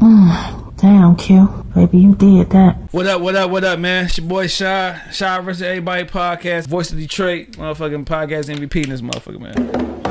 Damn, Q. Baby, you did that. What up, what up, what up, man? It's your boy Shy. Shy versus Everybody podcast. Voice of Detroit. Motherfucking podcast MVP in this motherfucker, man.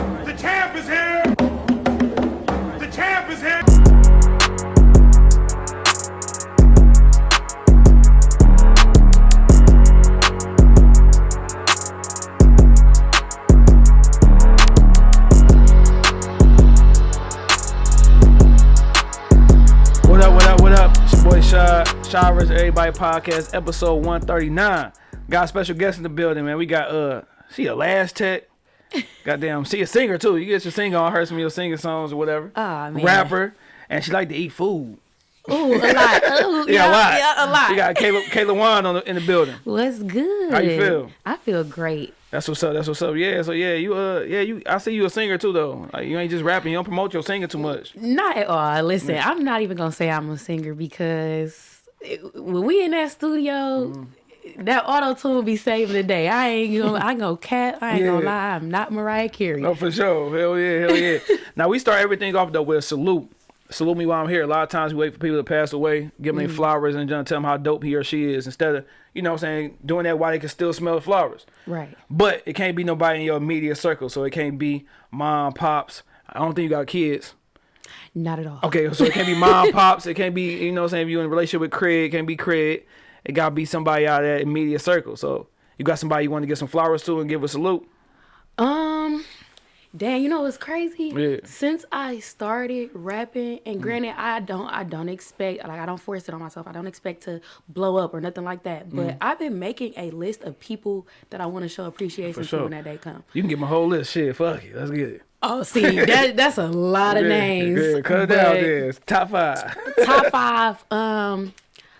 Shy Everybody podcast, episode 139. Got a special guest in the building, man. We got, uh, she a last tech. Goddamn, she a singer too. You get your singer on her, some of your singing songs or whatever. Aw, man. Rapper. And she like to eat food. Ooh, a lot. Ooh, Yeah, a lot. Yeah, a lot. We got Kayla, Kayla Wan on the, in the building. What's good? How you feel? I feel great. That's what's up. That's what's up. Yeah. So yeah, you uh yeah you I see you a singer too though. Like you ain't just rapping. You don't promote your singing too much. Not at all. Listen, I'm not even gonna say I'm a singer because when we in that studio, Mm-hmm. that auto tune be saving the day. I ain't gonna. I gonna cat. I ain't gonna lie. I'm not Mariah Carey. No, for sure. Hell yeah, hell yeah. now we start everything off though with a salute. Salute me while I'm here. A lot of times we wait for people to pass away, give them their flowers, and tell them how dope he or she is instead of you know what I'm saying doing that while they can still smell the flowers. Right. But it can't be nobody in your immediate circle. So it can't be mom, pops. I don't think you got kids. Not at all. Okay, so it can't be mom, pops. It can't be, you know what I'm saying, if you're in a relationship with Craig, it can't be Craig. It got to be somebody out of that immediate circle. So you got somebody you want to get some flowers to and give a salute. Um, damn, you know what's crazy? Yeah. Since I started rapping, and granted, I don't, I don't expect, like, I don't force it on myself. I don't expect to blow up or nothing like that. But I've been making a list of people that I want to show appreciation sure. to when that day comes. You can get my whole list. Shit, fuck it. Let's get it. Oh, see, that that's a lot of Yeah, names. Yeah, cut it down. It's top five. Top five. Um,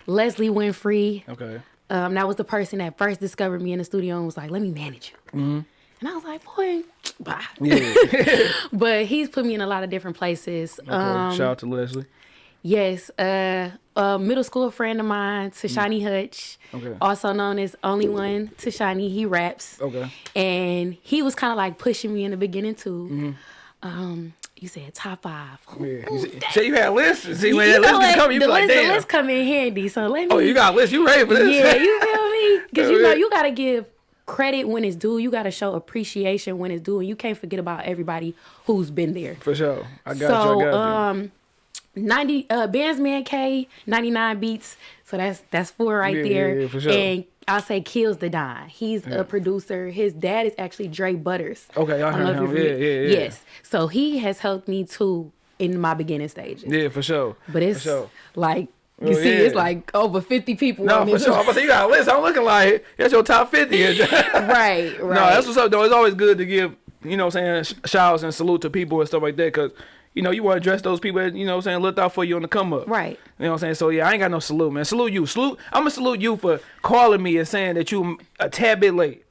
Leslie Winfrey. okay. Um, that was the person that first discovered me in the studio and was like, "Let me manage you." Mm-hmm. And I was like, "Boy, bye." Yeah. But he's put me in a lot of different places. Okay. Um, Shout out to Leslie. Yes, uh, a middle school friend of mine, Tashani Hutch, Mm. Okay. also known as Only One Tashani. He raps. Okay. And he was kind of like pushing me in the beginning too. Mm-hmm. Um, you said top five. Yeah. You say- you had lists. See when You that list what? come, you the be like, list, the list come in handy. So let me. Oh, you got a list. You ready for this? Yeah, you feel me? Because you know you gotta give credit when it's due. You gotta show appreciation when it's due, and you can't forget about everybody who's been there. For sure. I got so you. I got um 90 uh Benz Man K 99 beats so that's that's four right Yeah, there yeah, sure. and I'll say kills the Don. He's a producer. His dad is actually Dre Butters. Okay, I don't heard him. Yeah, yeah, yeah. Yes. So he has helped me too in my beginning stages. Yeah, for sure. But it's sure. like you Oh, see, yeah. it's like over 50 people No, for sure. I'm gonna say you got a list. I'm looking like that's your top fifty. right, right. No, that's what's up though. It's always good to give, you know what I'm saying, shouts and salute to people and stuff like that because, you know, you want to address those people that, you know what I'm saying, looked out for you on the come up. Right. You know what I'm saying? So, yeah, I ain't got no salute, man. Salute you. Salute. I'm going to salute you for calling me and saying that you a tad bit late.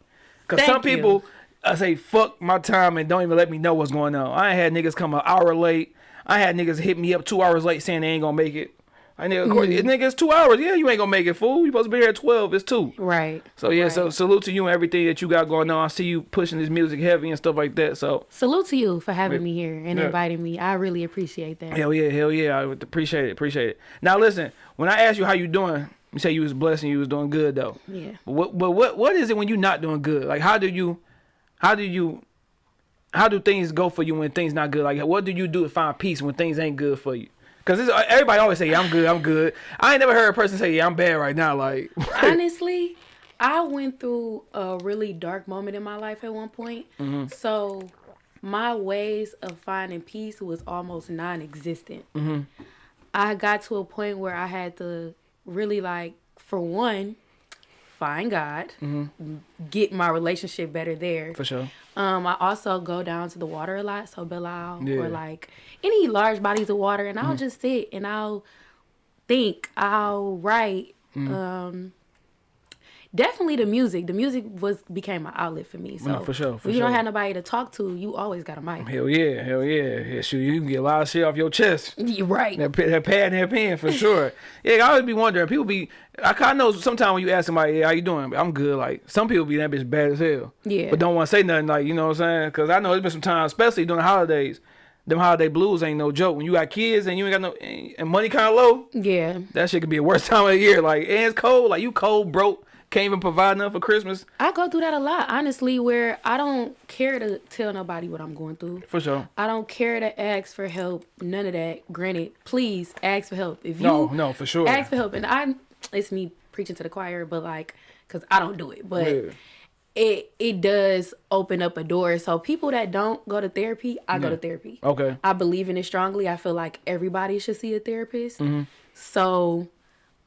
Because some you. people, I say, fuck my time and don't even let me know what's going on. I ain't had niggas come an hour late. I had niggas hit me up two hours late saying they ain't going to make it. I nigga, of course, Mm-hmm. nigga, it's two hours. Yeah, you ain't gonna make it, fool. You supposed to be here at twelve. It's two. Right. So yeah, so salute to you and everything that you got going on. I see you pushing this music heavy and stuff like that. So Salute to you for having me here and Yeah. inviting me. I really appreciate that. hell yeah, hell yeah, I would appreciate it, appreciate it. Now listen, when I asked you how you doing, you say you was blessed and you was doing good though. Yeah. But what, but what, what is it when you not doing good? Like how do you, how do you, how do things go for you when things not good? Like what do you do to find peace when things ain't good for you? Cause everybody always say, yeah, I'm good, I'm good. I ain't never heard a person say, yeah, I'm bad right now. Like, Honestly, I went through a really dark moment in my life at one point. Mm-hmm. So my ways of finding peace was almost non-existent. Mm-hmm. I got to a point where I had to really like, for one, find God, get my relationship better there. Mm-hmm. for sure. Um, I also go down to the water a lot, so Belle Isle Yeah. Mm-hmm. or like any large bodies of water, and I'll just sit and I'll think, I'll write. Mm-hmm. Um, definitely the music. The music was became an outlet for me. So No, for sure, for when you don't have nobody to talk to, you always got a mic. Hell yeah, hell yeah. yeah shoot, you can get a lot of shit off your chest. You're right. That, that pad and that pen for sure. yeah, I always be wondering. People be, I kind of know sometimes when you ask somebody, yeah, how you doing? I'm good. Like some people be that bitch bad as hell. Yeah. But don't want to say nothing. Like you know what I'm saying? Because I know it's been some time, especially during the holidays, them holiday blues ain't no joke. When you got kids and you ain't got no and money kind of low, Yeah. that shit could be the worst time of the year. Like, and it's cold. Like you cold, broke, can't even provide enough for Christmas. I go through that a lot, honestly, where I don't care to tell nobody what I'm going through. For sure. I don't care to ask for help. None of that. Granted, please ask for help. If you No, no, for sure. ask for help, and I, it's me preaching to the choir, but like, cause I don't do it, but Yeah. it it does open up a door. So people that don't go to therapy, I go to therapy. Okay. I believe in it strongly. I feel like everybody should see a therapist. Mm-hmm. So,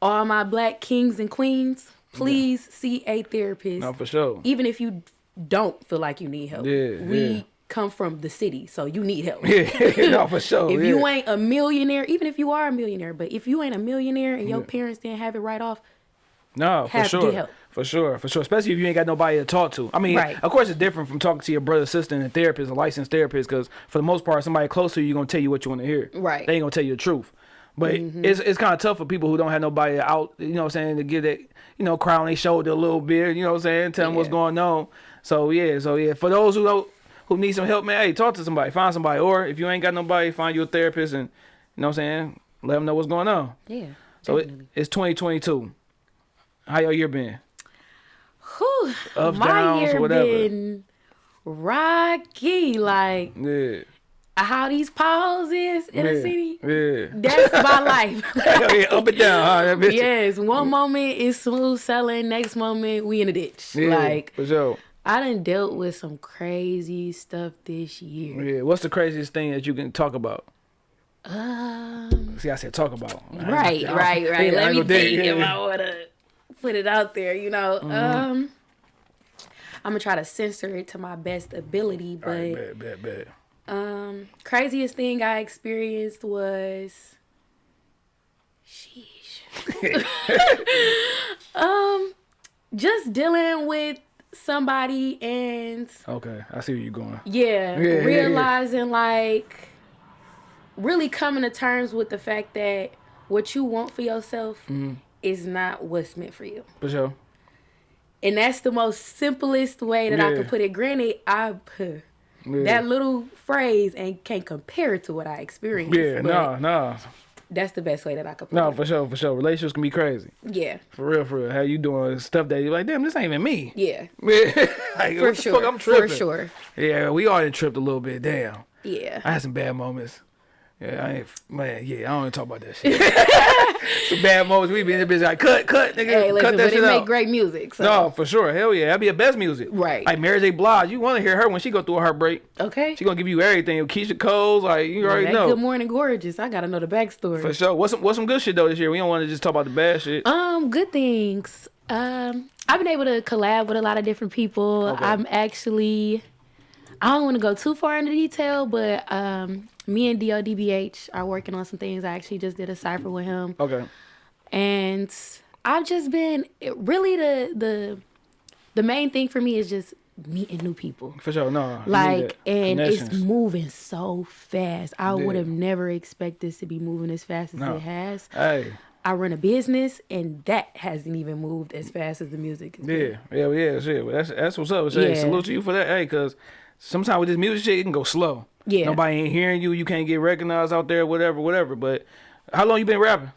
all my black kings and queens, please see a therapist No, for sure. even if you don't feel like you need help. Yeah, we yeah. come from the city, so you need help. Yeah, no, for sure. If yeah. you ain't a millionaire, even if you are a millionaire, but if you ain't a millionaire and your parents didn't have it right off, No, for have to sure. For sure, for sure. Especially if you ain't got nobody to talk to. I mean, Right. of course, it's different from talking to your brother, sister, and a therapist, a licensed therapist, because for the most part, somebody close to you gonna tell you what you want to hear. Right. They ain't gonna tell you the truth. But Mm-hmm. it's it's kind of tough for people who don't have nobody out. You know what I'm saying? To get that, you know, cry on their shoulder a little bit. You know what I'm saying? Tell them what's going on. So yeah, so yeah. For those who don't, who need some help, man, hey, talk to somebody, find somebody, or if you ain't got nobody, find you a therapist, and you know what I'm saying? Let them know what's going on. yeah. So it, it's 2022. How your year been? Whew, ups, my downs, year whatever. been rocky. Like Yeah. How these pauses in yeah. the city. Yeah. That's my life. yeah. Up and down, huh? Yes, one moment is smooth selling, next moment we in the ditch. Yeah, Like for sure. I done dealt with some crazy stuff this year. Yeah. What's the craziest thing that you can talk about? Um, See, I said talk about. right, I- right, right. Let me think if. I wanna put it out there. You know, Mm-hmm. um, I'm gonna try to censor it to my best ability. But Alright, bet, bet, bet. Um, craziest thing I experienced was, sheesh. um, just dealing with somebody and Okay, I see where you're going. yeah, Yeah, yeah, yeah. realizing like really coming to terms with the fact that what you want for yourself Mm-hmm. is not what's meant for you. For sure. And that's the most simplest way that I Yeah. could put it. Granted, I Yeah. that little phrase and can't compare it to what I experienced. yeah, no, no, That's the best way that I could put no, it. for sure, for sure. Relationships can be crazy. Yeah. For real, for real. How you doing stuff that you're like, damn, this ain't even me. Yeah. Like, For sure. I'm tripping. For sure. Yeah, we all done tripped a little bit. Damn. Yeah. I had some bad moments. Yeah, I ain't man. Yeah, I don't even talk about that shit. some bad moments. We be in the business like cut, cut, nigga, Hey, listen, cut that but it shit make out. great music. So. No, for sure. Hell yeah, that'd be the best music. Right. Like Mary J. Blige, you want to hear her when she go through a heartbreak. Okay. She gonna give you everything. Keyshia Cole's, like you already that know. Good morning, gorgeous. I gotta know the backstory. For sure. What's some what's some good shit though this year? We don't want to just talk about the bad shit. Um, good things. Um, I've been able to collab with a lot of different people. Okay. I'm actually, I don't want to go too far into detail, but um, me and DODBH are working on some things. I actually just did a cipher with him, Okay. and I've just been it- really the the the main thing for me is just meeting new people. For sure. No. Like, and it's moving so fast. I Yeah. would have never expected this to be moving as fast as No. it has. Hey. I run a business, and that hasn't even moved as fast as the music. Yeah. Yeah. Yeah. Shit. Well, that's that's what's up. Hey, Yeah. salute to you for that. Hey, cause sometimes with this music shit, it can go slow. Yeah. Nobody ain't hearing you. You can't get recognized out there. Whatever. Whatever. But how long you been rapping?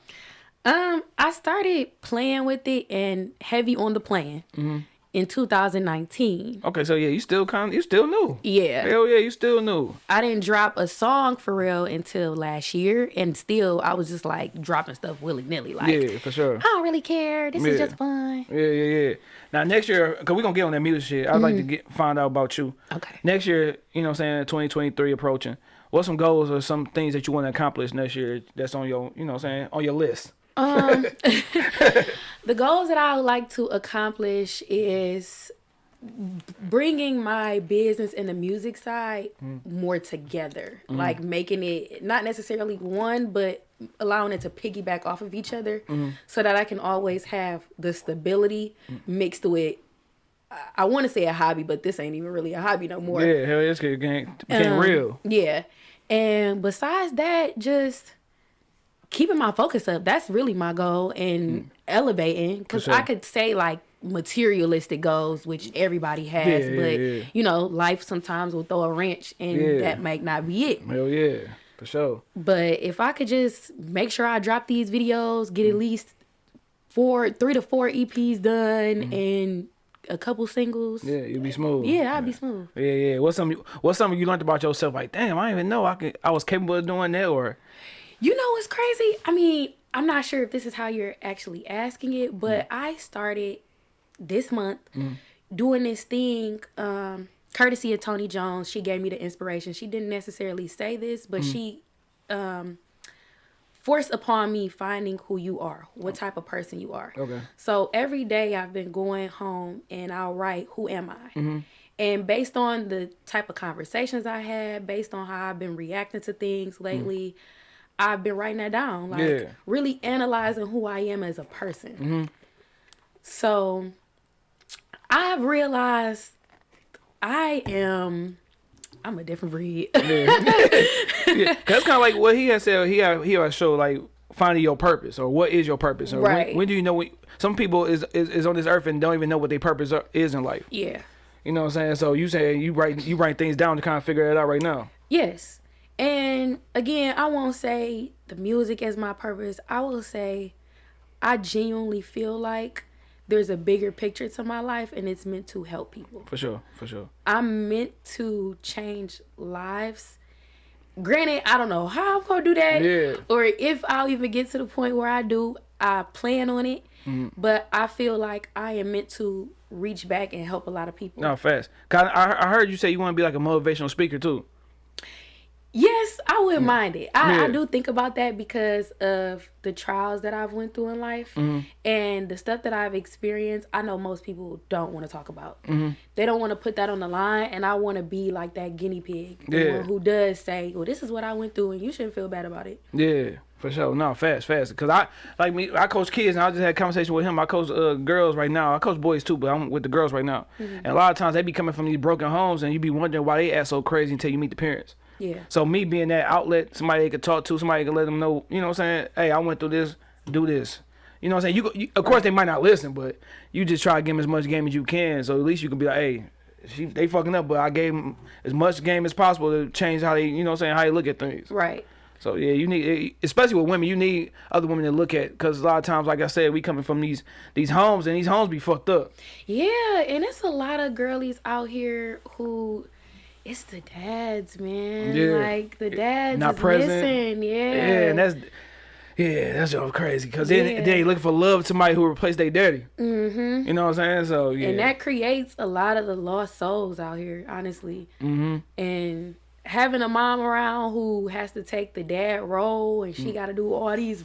Um, I started playing with it and heavy on the plan Mm-hmm. In 2019. Okay. So yeah, you still kind of you still new. Yeah, Hell yeah, you still new. I didn't drop a song for real until last year, and still I was just like dropping stuff willy nilly. Like Yeah, for sure. I don't really care. This Yeah. is just fun. Yeah, yeah, yeah. Now next year, cause we gonna get on that music shit. I'd like to mm. get find out about you. Okay. Next year, you know, what I'm saying 2023 approaching. What's some goals or some things that you want to accomplish next year? That's on your, you know, what I'm saying on your list. Um, the goals that I would like to accomplish is bringing my business and the music side more together. Like making it not necessarily one but allowing it to piggyback off of each other so that i can always have the stability mixed with I- i want to say a hobby but this ain't even really a hobby no more. Yeah, hell, yeah, it's getting became um, real. Yeah. And besides that, just keeping my focus up. That's really my goal and elevating. Because Mm. sure. I could say, like, materialistic goals, which everybody has. Yeah, but yeah. you know, life sometimes will throw a wrench, and Yeah. that might not be it. Hell yeah, for sure. But if I could just make sure I drop these videos, get Mm. at least four, three to four EPs done, Mm-hmm. and a couple singles, Yeah, you'll be smooth. yeah, I'd be smooth. Yeah, yeah. What's something? What's something you learned about yourself? Like, damn, I didn't even know I could. I was capable of doing that. Or You know what's crazy? I mean, I'm not sure if this is how you're actually asking it, but mm. I started this month mm. doing this thing, um, courtesy of Tony Jones. She gave me the inspiration. She didn't necessarily say this, but mm. she um, forced upon me finding who you are, what oh. type of person you are. Okay. So every day I've been going home and I'll write, Who am I? Mm-hmm. And based on the type of conversations I had, based on how I've been reacting to things lately, I've been writing that down. Like Yeah. really analyzing who I am as a person. Mm-hmm. So I've realized I am I'm a different breed. yeah, that's kind of like what he had said. He had he had show like finding your purpose or what is your purpose or Right. when, when do you know? When, some people is, is is on this earth and don't even know what their purpose are, is in life. yeah. You know what I'm saying? So you say you write you write things down to kind of figure it out right now. Yes. And again, I won't say the music is my purpose. I will say I genuinely feel like there's a bigger picture to my life and it's meant to help people. For sure, for sure. I'm meant to change lives. Granted, I don't know how I'm gonna do that, Yeah. or if I'll even get to the point where I do. I plan on it, Mm-hmm. but I feel like I am meant to reach back and help a lot of people. No, fast. 'Cause I, I heard you say you want to be like a motivational speaker too. Yes, I wouldn't mind it. I, Yeah. I do think about that because of the trials that I've went through in life Mm-hmm. and the stuff that I've experienced. I know most people don't want to talk about. Mm-hmm. They don't want to put that on the line, and I want to be like that guinea pig, Yeah. who does say, "Well, this is what I went through, and you shouldn't feel bad about it." Yeah, for sure. No, fast, fast. Cause I like me. I coach kids, and I just had a conversation with him. I coach uh, girls right now. I coach boys too, but I'm with the girls right now. And a lot of times they be coming from these broken homes, and you be wondering why they act so crazy until you meet the parents. Yeah, So me being that outlet, somebody they could talk to, somebody could let them know. You know what I'm saying? Hey, I went through this. Do this. You know what I'm saying? You, you of course they might not listen, but you just try to give them as much game as you can. So at least you can be like, hey. She, they fucking up, but I gave them as much game as possible to change how they, you know, what I'm saying how they look at things. right. So yeah, you need, eh, especially with women, you need other women to look at because a lot of times, like I said, we coming from these these homes and these homes be fucked up. Yeah, and it's a lot of girlies out here who. It's the dads, man. Yeah. Like the dads Not is present. missing. Yeah. Yeah, and that's yeah, that's just crazy because then Yeah. they looking for love to somebody who replaced their daddy. Mm-hmm. You know what I'm saying? So yeah, And that creates a lot of the lost souls out here, honestly. Mm-hmm. And having a mom around who has to take the dad role and she got to do all these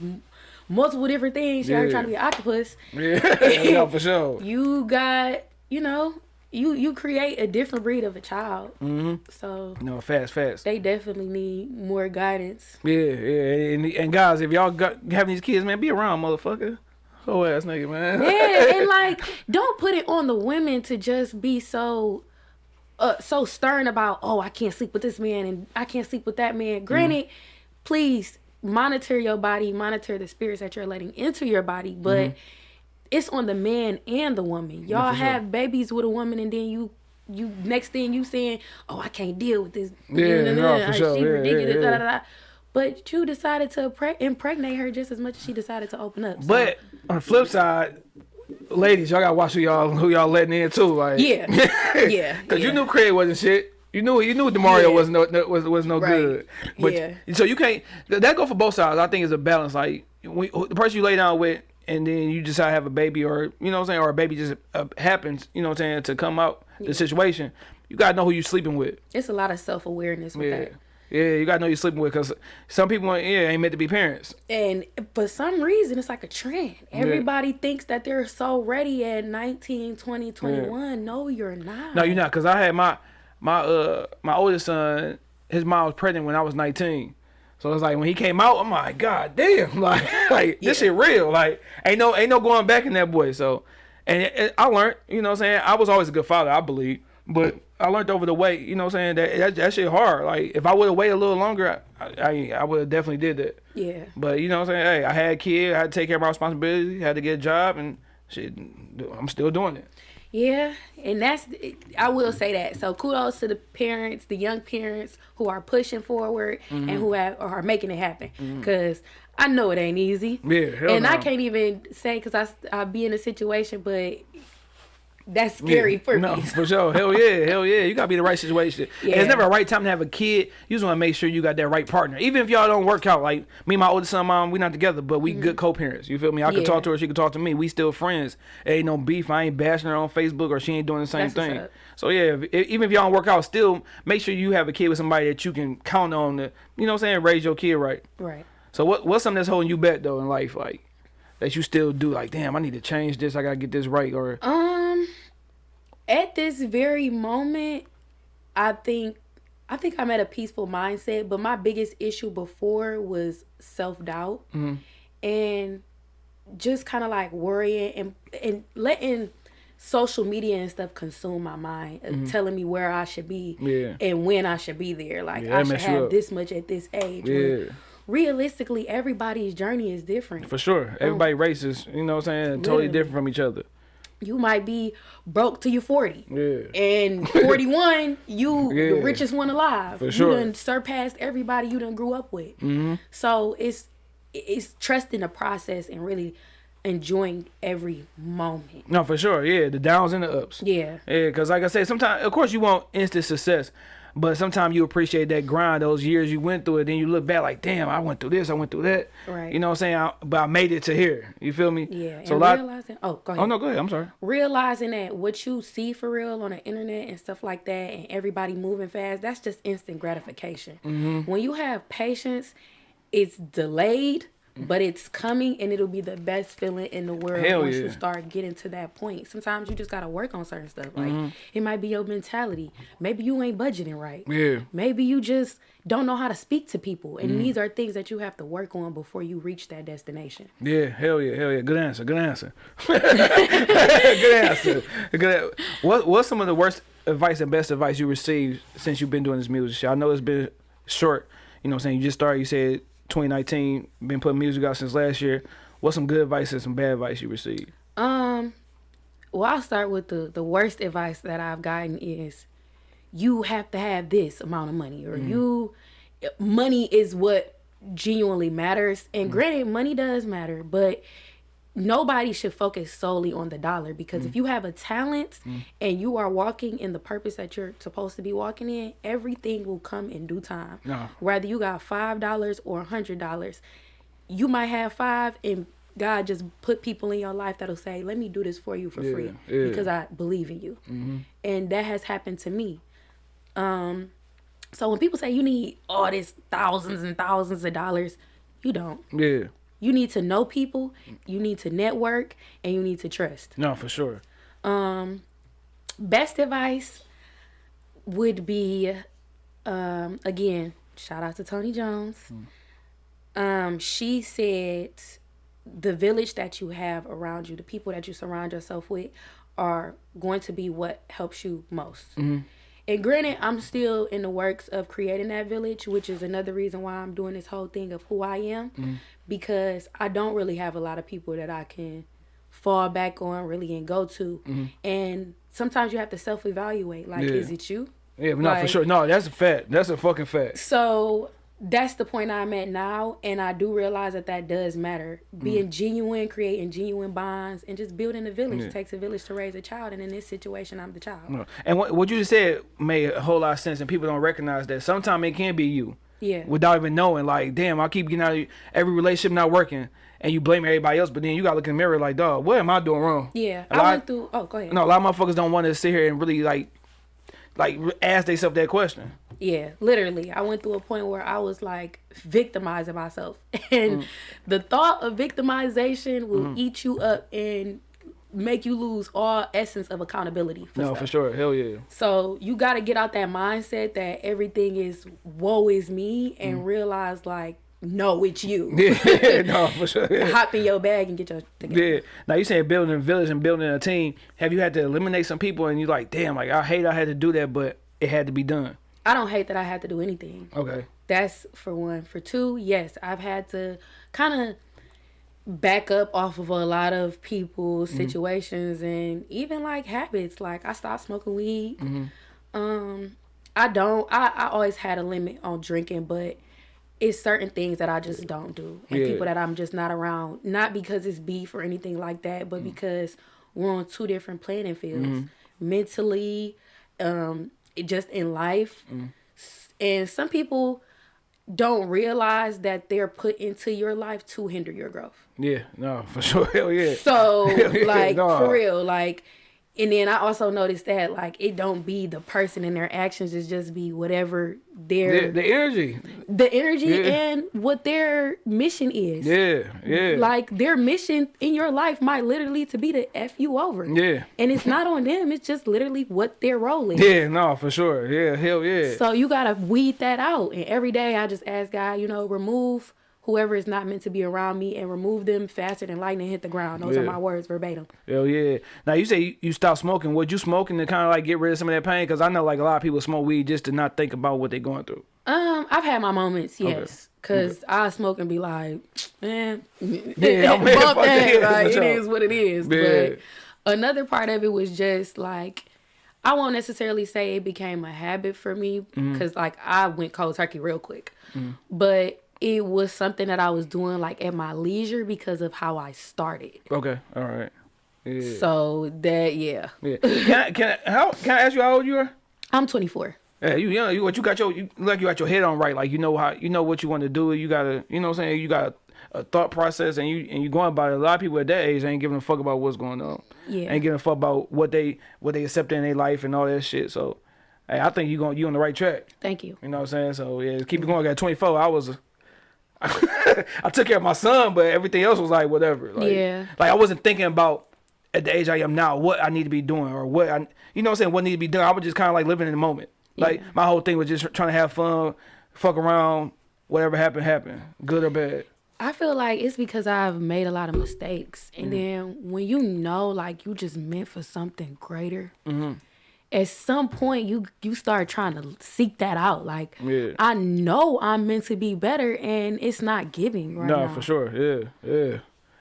multiple different things. She already Mm. Yeah. trying to be an octopus. yeah, no, for sure. You got, you know, you you create a different breed of a child. Mm-hmm. So No, fast, fast. they definitely need more guidance. Yeah, yeah, and, and guys, if y'all got having these kids, man, be around, motherfucker. Oh ass nigga, man. Yeah, and like, don't put it on the women to just be so, uh, so stern about. Oh, I can't sleep with this man, and I can't sleep with that man. Granted, please monitor your body, monitor the spirits that you're letting into your body, but it's on the man and the woman. Y'all sure. have babies with a woman, and then you. You next thing you saying, oh, I can't deal with this. Yeah, no, for She sure. Yeah, yeah, ridiculous. yeah. Da, da, da. But you decided to impregnate her just as much as she decided to open up. So- But on the flip side, ladies, y'all gotta watch who y'all who y'all letting in too. Like Yeah. Yeah, Cause you knew Craig wasn't shit. You knew you knew Demario Yeah. was no, no was was no Right. good. But Yeah. so you can't that go for both sides. I think it's a balance. Like we, the person you lay down with and then you decide to have a baby or you know what I'm saying or a baby just uh, happens, you know what I'm saying, to come out the situation. You gotta know who you're sleeping with. It's a lot of self awareness with Yeah. that. Yeah, you gotta know you're sleeping with because some people, yeah, ain't meant to be parents. And for some reason, it's like a trend. Everybody thinks that they're so ready at 19, 20, 21. No, you're not. No, you're not. Cause I had my my uh my oldest son. His mom was pregnant when I was 19. So it's like when he came out, I'm like, God damn, like like this shit real. Like ain't no ain't no going back in that boy. So and it, it- I learned, you know what I'm saying. I was always a good father, I believe, but I learned over the way, you know what I'm saying. That that, that shit hard. Like if I would have waited a little longer, I I, I would have definitely did that. Yeah. But you know what I'm saying. Hey, I had a kid. I had to take care of my responsibility. Had to get a job, and shit, I'm still doing it. Yeah, and that's I will say that. So kudos to the parents, the young parents who are pushing forward Mm-hmm. and who have are making it happen. Because I know it ain't easy. Yeah, hell and I can't even say because I I be in a situation, but that's scary Yeah. for no, me. for sure. Hell yeah, hell yeah. You gotta be in the right situation. Yeah. It's never a right time to have a kid. You just wanna make sure you got that right partner. Even if y'all don't work out, like me and my oldest son, mom, we not together, but we good co-parents. You feel me? I can Mm-hmm. Talk to her, she can talk to me. We still friends. Ain't no beef. I ain't bashing her on Facebook or she ain't doing the same That's thing. So yeah, if, if- even if y'all don't work out, still make sure you have a kid with somebody that you can count on to, you know what I'm saying, raise your kid right. right. So what what's something that's holding you back though in life, like that you still do? Like, damn, I need to change this. I gotta get this right. Or Um, at this very moment, I think I think I'm at a peaceful mindset. But my biggest issue before was self doubt mm-hmm. and just kind of like worrying and and letting social media and stuff consume my mind, uh mm-hmm. telling me where I should be Yeah. and when I should be there. Like Yeah, I should have this much at this age. Yeah. Realistically, everybody's journey is different. for sure, everybody um, races. You know what I'm saying? Totally Literally. different from each other. You might be broke till you're 40. Yeah. And 41, you Yeah. the richest one alive. For sure. You done surpassed everybody you done grew up with. Mm-hmm. So it's it's trusting the process and really enjoying every moment. No, for sure. Yeah, the downs and the ups. Yeah. Yeah, because like I said, sometimes, of course, you want instant success, but sometimes you appreciate that grind, those years you went through it. Then you look back like, damn, I went through this, I went through that. Right. You know what I'm saying? I, but I made it to here. You feel me? Yeah. So and lot. realizing oh go ahead. Oh no, go ahead. I'm sorry. realizing that what you see for real on the internet and stuff like that and everybody moving fast that's just instant gratification Mm-hmm. when you have patience it's delayed but it's coming and it'll be the best feeling in the world Hell once yeah. you start getting to that point sometimes you just gotta work on certain stuff like Mm-hmm. it might be your mentality maybe you ain't budgeting right Yeah. maybe you just don't know how to speak to people and Mm-hmm. these are things that you have to work on before you reach that destination Yeah, hell yeah, hell yeah. Good answer. Good answer. good answer. Good. What What's some of the worst advice and best advice you received since you've been doing this music? I know it's been short. You know, what I'm saying you just started. You said 2019. Been putting music out since last year. What's some good advice and some bad advice you received? Um, well, I'll start with the the worst advice that I've gotten is you have to have this amount of money or you money is what genuinely matters. And granted, money does matter, but nobody should focus solely on the dollar because if mm. you have a talent mm. and you are walking in the purpose that you're supposed to be walking in, everything will come in due time. No. Whether you got five dollars or a hundred dollars, you might have five and God just put people in your life that'll say, "Let me do this for you for Yeah, free yeah. because I believe in you," mm-hmm. and that has happened to me. Um, so when people say you need all this thousands and thousands of dollars, you don't. Yeah. You need to know people, you need to network, and you need to trust. No, for sure. Um, best advice would be, um, again, shout out to Tony Jones. Um, she said, the village that you have around you, the people that you surround yourself with, are going to be what helps you most. And granted, I'm still in the works of creating that village, which is another reason why I'm doing this whole thing of who I am, because I don't really have a lot of people that I can fall back on really and go to. Mm-hmm. And sometimes you have to self evaluate like, Yeah. is it you? Yeah, but no, for sure. No, that's a fact. That's a fucking fact. So that's the point I'm at now, and I do realize that that does matter. Mm. Being genuine, creating genuine bonds, and just building a village. Yeah. It takes a village to raise a child, and in this situation, I'm the child. And what what you just said made a whole lot of sense, and people don't recognize that. Sometimes it can be you. Yeah. Without even knowing, like, damn, I keep getting out of every relationship not working, and you blame everybody else, but then you gotta look in the mirror like, dog, what am I doing wrong? Yeah, A I lot- went through. Oh, go ahead. No, a lot of motherfuckers don't want to sit here and really like, like ask themselves that question. Yeah, literally. I went through a point where I was like victimizing myself. And Mm. the thought of victimization will eat you up and make you lose all essence of accountability. For No, stuff. for sure, hell yeah. So you got to get out that mindset that everything is woe is me and realize like, no, it's you. Mm. Yeah, no, for sure. Yeah. Hop in your bag and get your together. Yeah. Now you saying building a village and building a team. Have you had to eliminate some people and you're like, damn, like I hate I had to do that, but it had to be done. I don't hate that I had to do anything. Okay. That's for one. For two, yes, I've had to kind of back up off of a lot of people's Mm-hmm. situations and even like habits. Like I stopped smoking weed. Mm-hmm. Um, I don't. I I always had a limit on drinking, but it's certain things that I just don't do, and Yeah. people that I'm just not around. Not because it's beef or anything like that, but because we're on two different playing fields, Mm-hmm. mentally, um, just in life, Mm. And some people don't realize that they're put into your life to hinder your growth. Yeah, no, for sure. Hell yeah. So Yeah, like no. for real, like and then I also noticed that like it don't be the person and their actions, it just be whatever their The, the energy. the energy Yeah. and what their mission is. Yeah, yeah. Like their mission in your life might literally to be to F you over. Yeah. And it's not on them, it's just literally what their role is. yeah, no, for sure. Yeah, hell yeah. So you gotta weed that out. And every day I just ask God, you know, remove whoever is not meant to be around me and remove them faster than lightning hit the ground. Those are my words verbatim. Hell yeah. Now you say you, stopped smoking. Was you smoking to kind of like get rid of some of that pain? Because I know like a lot of people smoke weed just to not think about what they're going through. Um, I've had my moments, yes. Cause I smoke and be like, man, Yeah, bump fuck that. yeah, Like, it is what it is. Yeah. But another part of it was just like, I won't necessarily say it became a habit for me Mm-hmm. because like I went cold turkey real quick, but it was something that I was doing like at my leisure because of how I started. Okay, all right. Yeah. So that yeah, yeah. Can I, can I, how can I ask you how old you are? I'm 24. Yeah, you young. You what you got your you like you got your head on right. Like you know how you know what you want to do. You gotta you know what I'm saying. You got a, a thought process and you and you going about it. A lot of people at that age ain't giving a fuck about what's going on. Yeah. Ain't giving a fuck about what they what they accept in their life and all that shit. So, hey, I think you going you on the right track. Thank you. You know what I'm saying? So yeah, keep it going. I got 24. I was. I took care of my son, but everything else was like whatever. Like, Yeah. Like I wasn't thinking about at the age I am now what I need to be doing or what I, you know what I'm saying, what need to be done. I was just kind of like living in the moment. Like Yeah. my whole thing was just trying to have fun, fuck around, whatever happened, happened, good or bad. I feel like it's because I've made a lot of mistakes. Mm. And then when you know like you just meant for something greater, Mm-hmm. At some point you you start trying to seek that out. Like Yeah. I know I'm meant to be better and it's not giving right no, now. for sure. Yeah, yeah.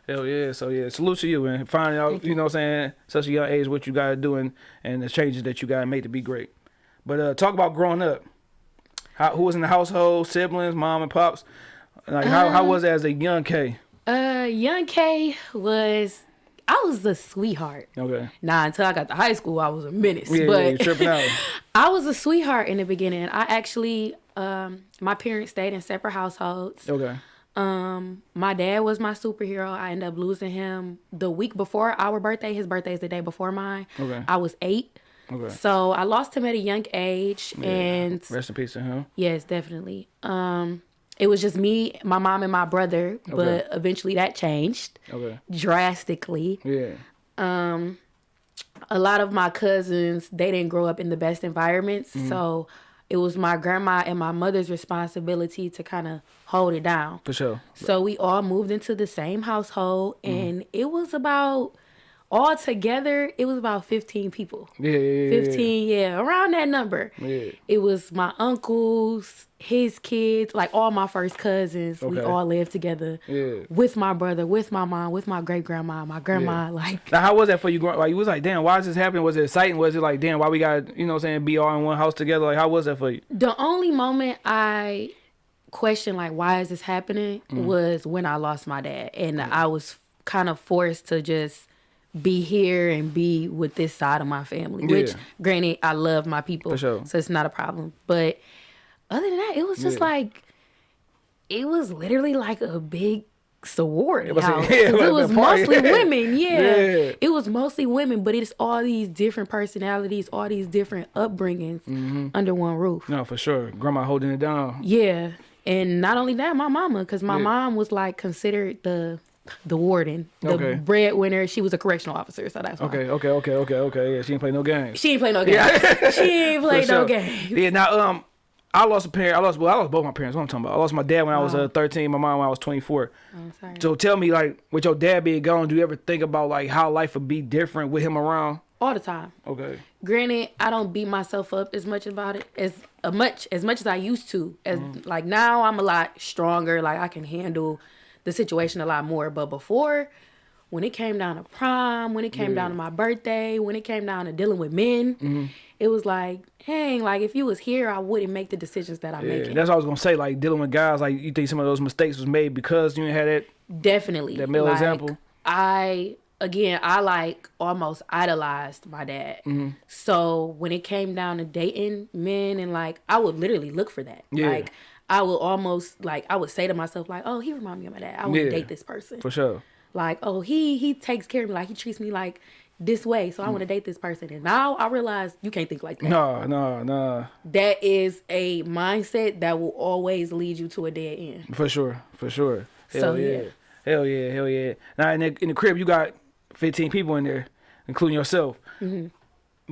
Hell yeah. So yeah, salute to you and finding out, you know what I'm saying, such a young age what you gotta do and, and the changes that you gotta make to be great. But uh talk about growing up. How who was in the household, siblings, mom and pops? Like how, how was it as a young K? Uh young K was I was a sweetheart. Okay. Nah, until I got to high school, I was a menace. Yeah, but yeah, tripping out. I was a sweetheart in the beginning. I actually, um, my parents stayed in separate households. Okay. Um, my dad was my superhero. I ended up losing him the week before our birthday. His birthday is the day before mine. Okay. I was eight. Okay. So I lost him at a young age, yeah. and Rest in peace to him. yes, definitely. Um, it was just me, my mom, and my brother. But Okay. eventually that changed Okay. drastically. Yeah. Um, a lot of my cousins they didn't grow up in the best environments Mm-hmm. so it was my grandma and my mother's responsibility to kind of hold it down For sure. so we all moved into the same household Mm-hmm. and it was about all together it was about 15 people Yeah, yeah, yeah, yeah. 15 yeah around that number Yeah. it was my uncles his kids like all my first cousins we all lived together Yeah. with my brother with my mom with my great grandma my grandma like Now, how was that for you? Growing, like, you was like, damn, why is this happening? Was it exciting? Was it like, damn, why we got, you know, what I'm saying, be all in one house together? Like, how was that for you? The only moment I questioned like why is this happening Mm. was when I lost my dad and I was kind of forced to just be here and be with this side of my family. Which Yeah. granted I love my people. For sure. So it's not a problem. But other than that, it was just Yeah. like it was literally like a big sorority was a- house. yeah, it was mostly women, yeah. Yeah. It was mostly women, but it's all these different personalities, all these different upbringings Mm-hmm. under one roof. No, for sure. Grandma holding it down. Yeah, and not only that, my mama, because my mom was like considered the the warden, the Okay. breadwinner. She was a correctional officer, so that's why. Okay, okay, okay, okay, okay. Yeah, she didn't play no games. She ain't play no games. she ain't play For no sure. games. Yeah, now, um, I lost a parent. I lost, well, I lost both my parents. What I'm talking about. I lost my dad when I was uh, 13, my mom when I was 24. I'm sorry. So tell me, like, with your dad being gone, do you ever think about, like, how life would be different with him around? All the time. Okay. Granted, I don't beat myself up as much about it as a much as much as I used to. As Mm-hmm. like now, I'm a lot stronger. Like I can handle the situation a lot more. But before, when it came down to prom, when it came down to my birthday, when it came down to dealing with men, Mm-hmm. it was like, dang, like if you was here, I wouldn't make the decisions that I'm Yeah, making. that's what I was gonna say. Like dealing with guys, like you think some of those mistakes was made because you didn't have that. Definitely. That male Like, example? I again, I like almost idolized my dad. Mm-hmm. So when it came down to dating men and like, I would literally look for that. Yeah. Like, I would almost like I would say to myself like, oh, he remind me of my dad. I want to Yeah. date this person. For sure. Like, oh, he he takes care of me. Like he treats me like this way. So I want to date this person. And now I realize you can't think like that. No, no, no. That is a mindset that will always lead you to a dead end. For sure. For sure. Hell So, yeah. yeah. Hell yeah. Hell yeah. Now in the, in the crib, you got 15 people in there, including yourself. Mm-hmm.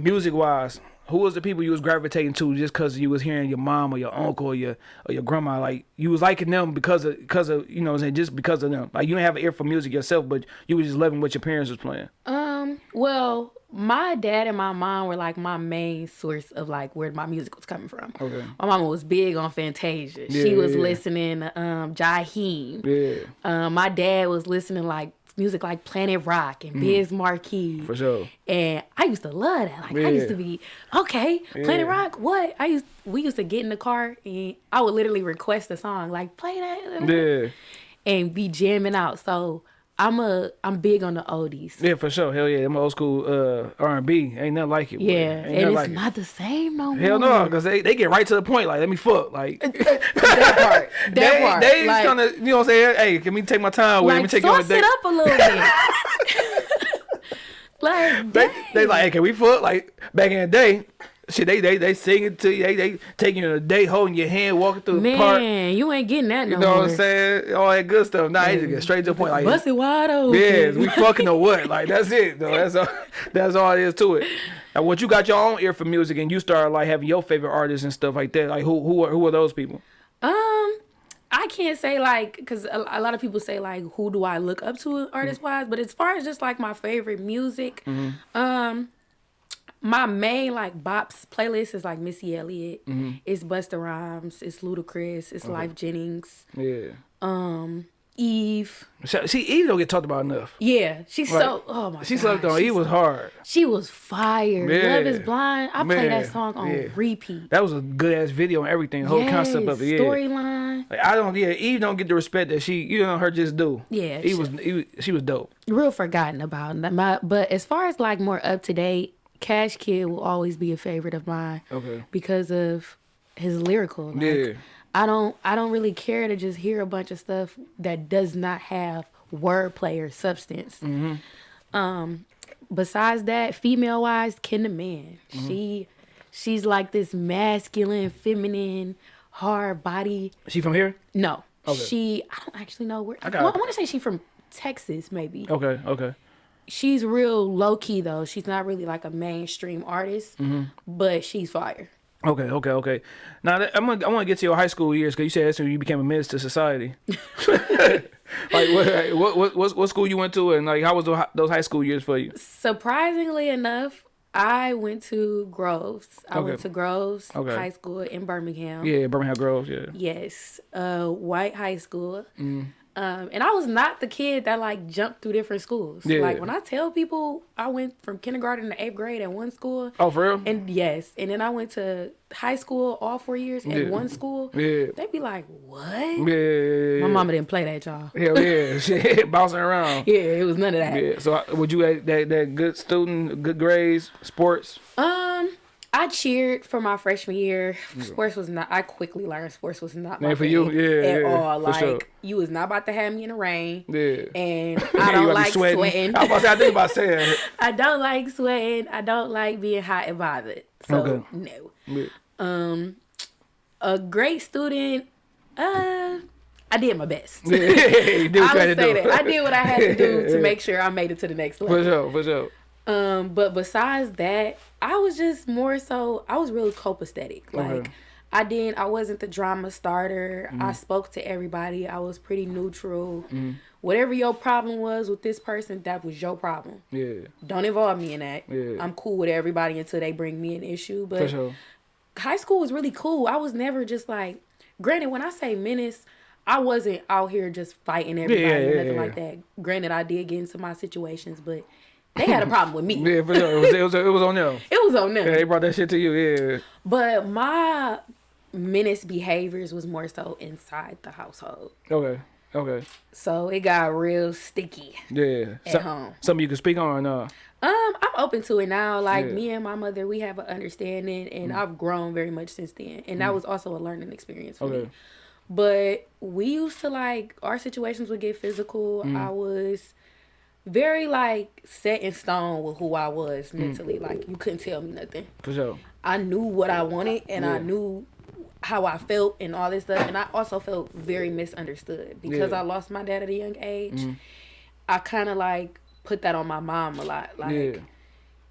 Music wise, who was the people you was gravitating to just because you was hearing your mom or your uncle or your or your grandma? Like you was liking them because of because of you know what I'm saying just because of them. Like you didn't have an ear for music yourself, but you was just loving what your parents was playing. Um, well, my dad and my mom were like my main source of like where my music was coming from. Okay. My mama was big on Fantasia. Yeah, she was yeah. listening to um Jaheim. Yeah, Um, my dad was listening like music like Planet Rock and Biz Markie. Mm. for sure. And I used to love that. Like I used to be okay. Planet Yeah. Rock. What? I used we used to get in the car and I would literally request a song like play that Yeah, and be jamming out. So I'm a I'm big on the oldies. yeah, for sure. Hell yeah, them old school uh R and B ain't nothing like it. Yeah, and it's like it. not the same no more. Hell no, because they, they get right to the point. Like, let me fuck. Like, that part. That they, part. they like, kind of, you know what I'm saying? Hey, let me take my time with? it? let me like take you on a sauce it up a little bit. like They, they like, hey, can we fuck? Like back in the day, shit, they they they sing it to you. They they taking you on a date, holding your hand, walking through the park. man, you ain't getting that no You know more. what I'm saying? All that good stuff. Nah, they just get straight to the point. Like, Bust it wide open. yeah, we fucking or what? Like that's it. Though that's all. That's all it is to it. Now, once you got your own ear for music and you start like having your favorite artists and stuff like that, like who who are who are those people? Um, I can't say like because a, a lot of people say like who do I look up to artist wise, but as far as just like my favorite music, Mm-hmm. um, my main like bops playlist is like Missy Elliott, Mm-hmm. it's Busta Rhymes, it's Ludacris, it's Lyfe Jennings, Yeah. um, Eve. See, Eve don't get talked about enough. Yeah, she's Right. so oh my She slept on. He was hard. She was fire. Yeah. Love is blind. I play that song on yeah. repeat. That was a good ass video and everything. The whole concept of it. Yeah. Storyline. Like, I don't. Yeah, Eve don't get the respect that she. You know her just do. Yeah, He she- was. He was. She was dope. Real forgotten about. My, but as far as like more up to date, Cash Kidd will always be a favorite of mine. Okay. Because of his lyrical. Like, Yeah. I don't. I don't really care to just hear a bunch of stuff that does not have wordplay or substance. Mm-hmm. Um. Besides that, female wise, Kendra Man. Mm-hmm. She, she's like this masculine, feminine, hard body. She from here. No, Okay. she. I don't actually know where. I, got it. want to say she's from Texas, maybe. Okay. Okay. She's real low key though. She's not really like a mainstream artist, Mm-hmm. but she's fire. Okay. Okay. Okay. Now that- I'm gonna. I want to get to your high school years because you said that's when you became a menace to society. like what, what what what school you went to and like how was those those high school years for you? Surprisingly enough, I went to Groves. I went to Groves Okay. High School in Birmingham. Yeah, Birmingham Groves. Yeah. Yes, uh, white high school. Mm. Um, and I was not the kid that like jumped through different schools. Yeah. Like when I tell people I went from kindergarten to eighth grade at one school, Oh, for real? and yes, and then I went to high school all four years at Yeah. one school. Yeah. They'd be like, "What?" yeah. My mama didn't play that, y'all. Hell yeah, bouncing around. Yeah, it was none of that. Yeah. So would you that that good student, good grades, sports? Um, I cheered for my freshman year. Sports was not. I quickly learned sports was not my for you? Yeah, at yeah, all. Like sure. you was not about to have me in the rain. Yeah. And I don't like sweating. I was about to say, I think about saying. I don't like sweating. I don't like being hot and bothered. So Okay. no. Yeah. Um, a great student. Uh, I did my best. Yeah, you did I would say that. I did what I had to do to make sure I made it to the next level. For sure, for sure. Um, but besides that, I was just more so I was really copacetic. Like Okay. I didn't I wasn't the drama starter. Mm-hmm. I spoke to everybody. I was pretty neutral. Whatever your problem was with this person, that was your problem. Yeah, Don't involve me in that. Yeah. I'm cool with everybody until they bring me an issue. for But sure. high school was really cool. I was never just like granted when I say menace, I wasn't out here just fighting everybody yeah, or yeah, nothing yeah. like that. Granted, I did get into my situations, but they had a problem with me. Yeah, for sure. It was, it was, it was on them. It was on them. Yeah, they brought that shit to you. Yeah. But my menace behaviors was more so inside the household. Okay. Okay. So it got real sticky. Yeah. At So- home. Something you can speak on or no? Um, I'm open to it now. Like Yeah. me and my mother, we have an understanding, and mm-hmm. I've grown very much since then. And that mm-hmm. was also a learning experience for Okay. me. But we used to like our situations would get physical. Mm-hmm. I was very like set in stone with who I was mm. mentally. Like you couldn't tell me nothing. For sure. I knew what I wanted, and I knew how I felt and all this stuff. And I also felt very misunderstood because Yeah. I lost my dad at a young age. Mm. I kind of like put that on my mom a lot. Like, Yeah.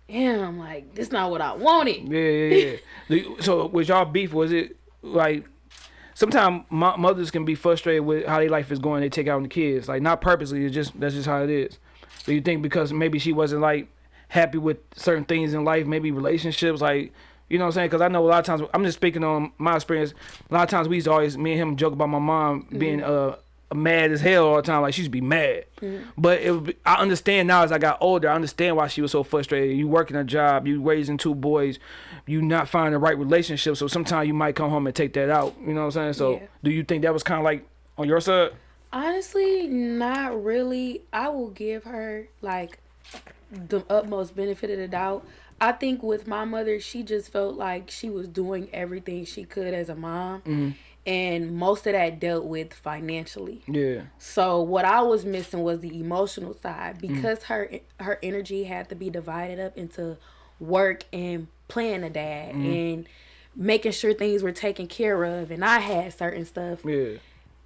damn, like this not what I wanted. Yeah, yeah, yeah. So was y'all beef? Was it like sometimes mo- mothers can be frustrated with how their life is going? They take out on the kids, like not purposely. It's just that's just how it is. Do you think because maybe she wasn't like happy with certain things in life, maybe relationships, like you know what I'm saying? Because I know a lot of times I'm just speaking on my experience. A lot of times we used to always me and him joke about my mom being uh mad as hell all the time. Like she used to be mad, but it would be, I understand now as I got older. I understand why she was so frustrated. You working a job, you raising two boys, you not finding the right relationship. So sometimes you might come home and take that out. You know what I'm saying? So Yeah. do you think that was kind of like on your side? Honestly, not really. I will give her like the utmost benefit of the doubt. I think with my mother, she just felt like she was doing everything she could as a mom. Mm-hmm. And most of that dealt with financially. Yeah, So what I was missing was the emotional side mm-hmm. because her her energy had to be divided up into work and playing a dad mm-hmm. and making sure things were taken care of and I had certain stuff. yeah,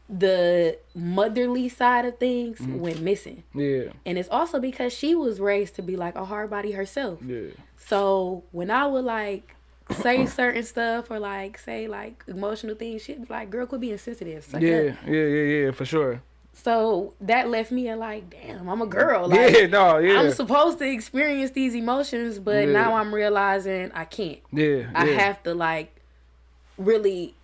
The motherly side of things mm. went missing. yeah, And it's also because she was raised to be like a hard body herself. yeah, So when I would like say certain stuff or like say like emotional things, she'd be like, "Girl, quit being sensitive." Suck yeah, up." yeah, yeah, yeah, for sure. So that left me at like, damn, I'm a girl. Like, yeah, no, yeah, I'm supposed to experience these emotions, but Yeah. now I'm realizing I can't. yeah, I yeah. have to like really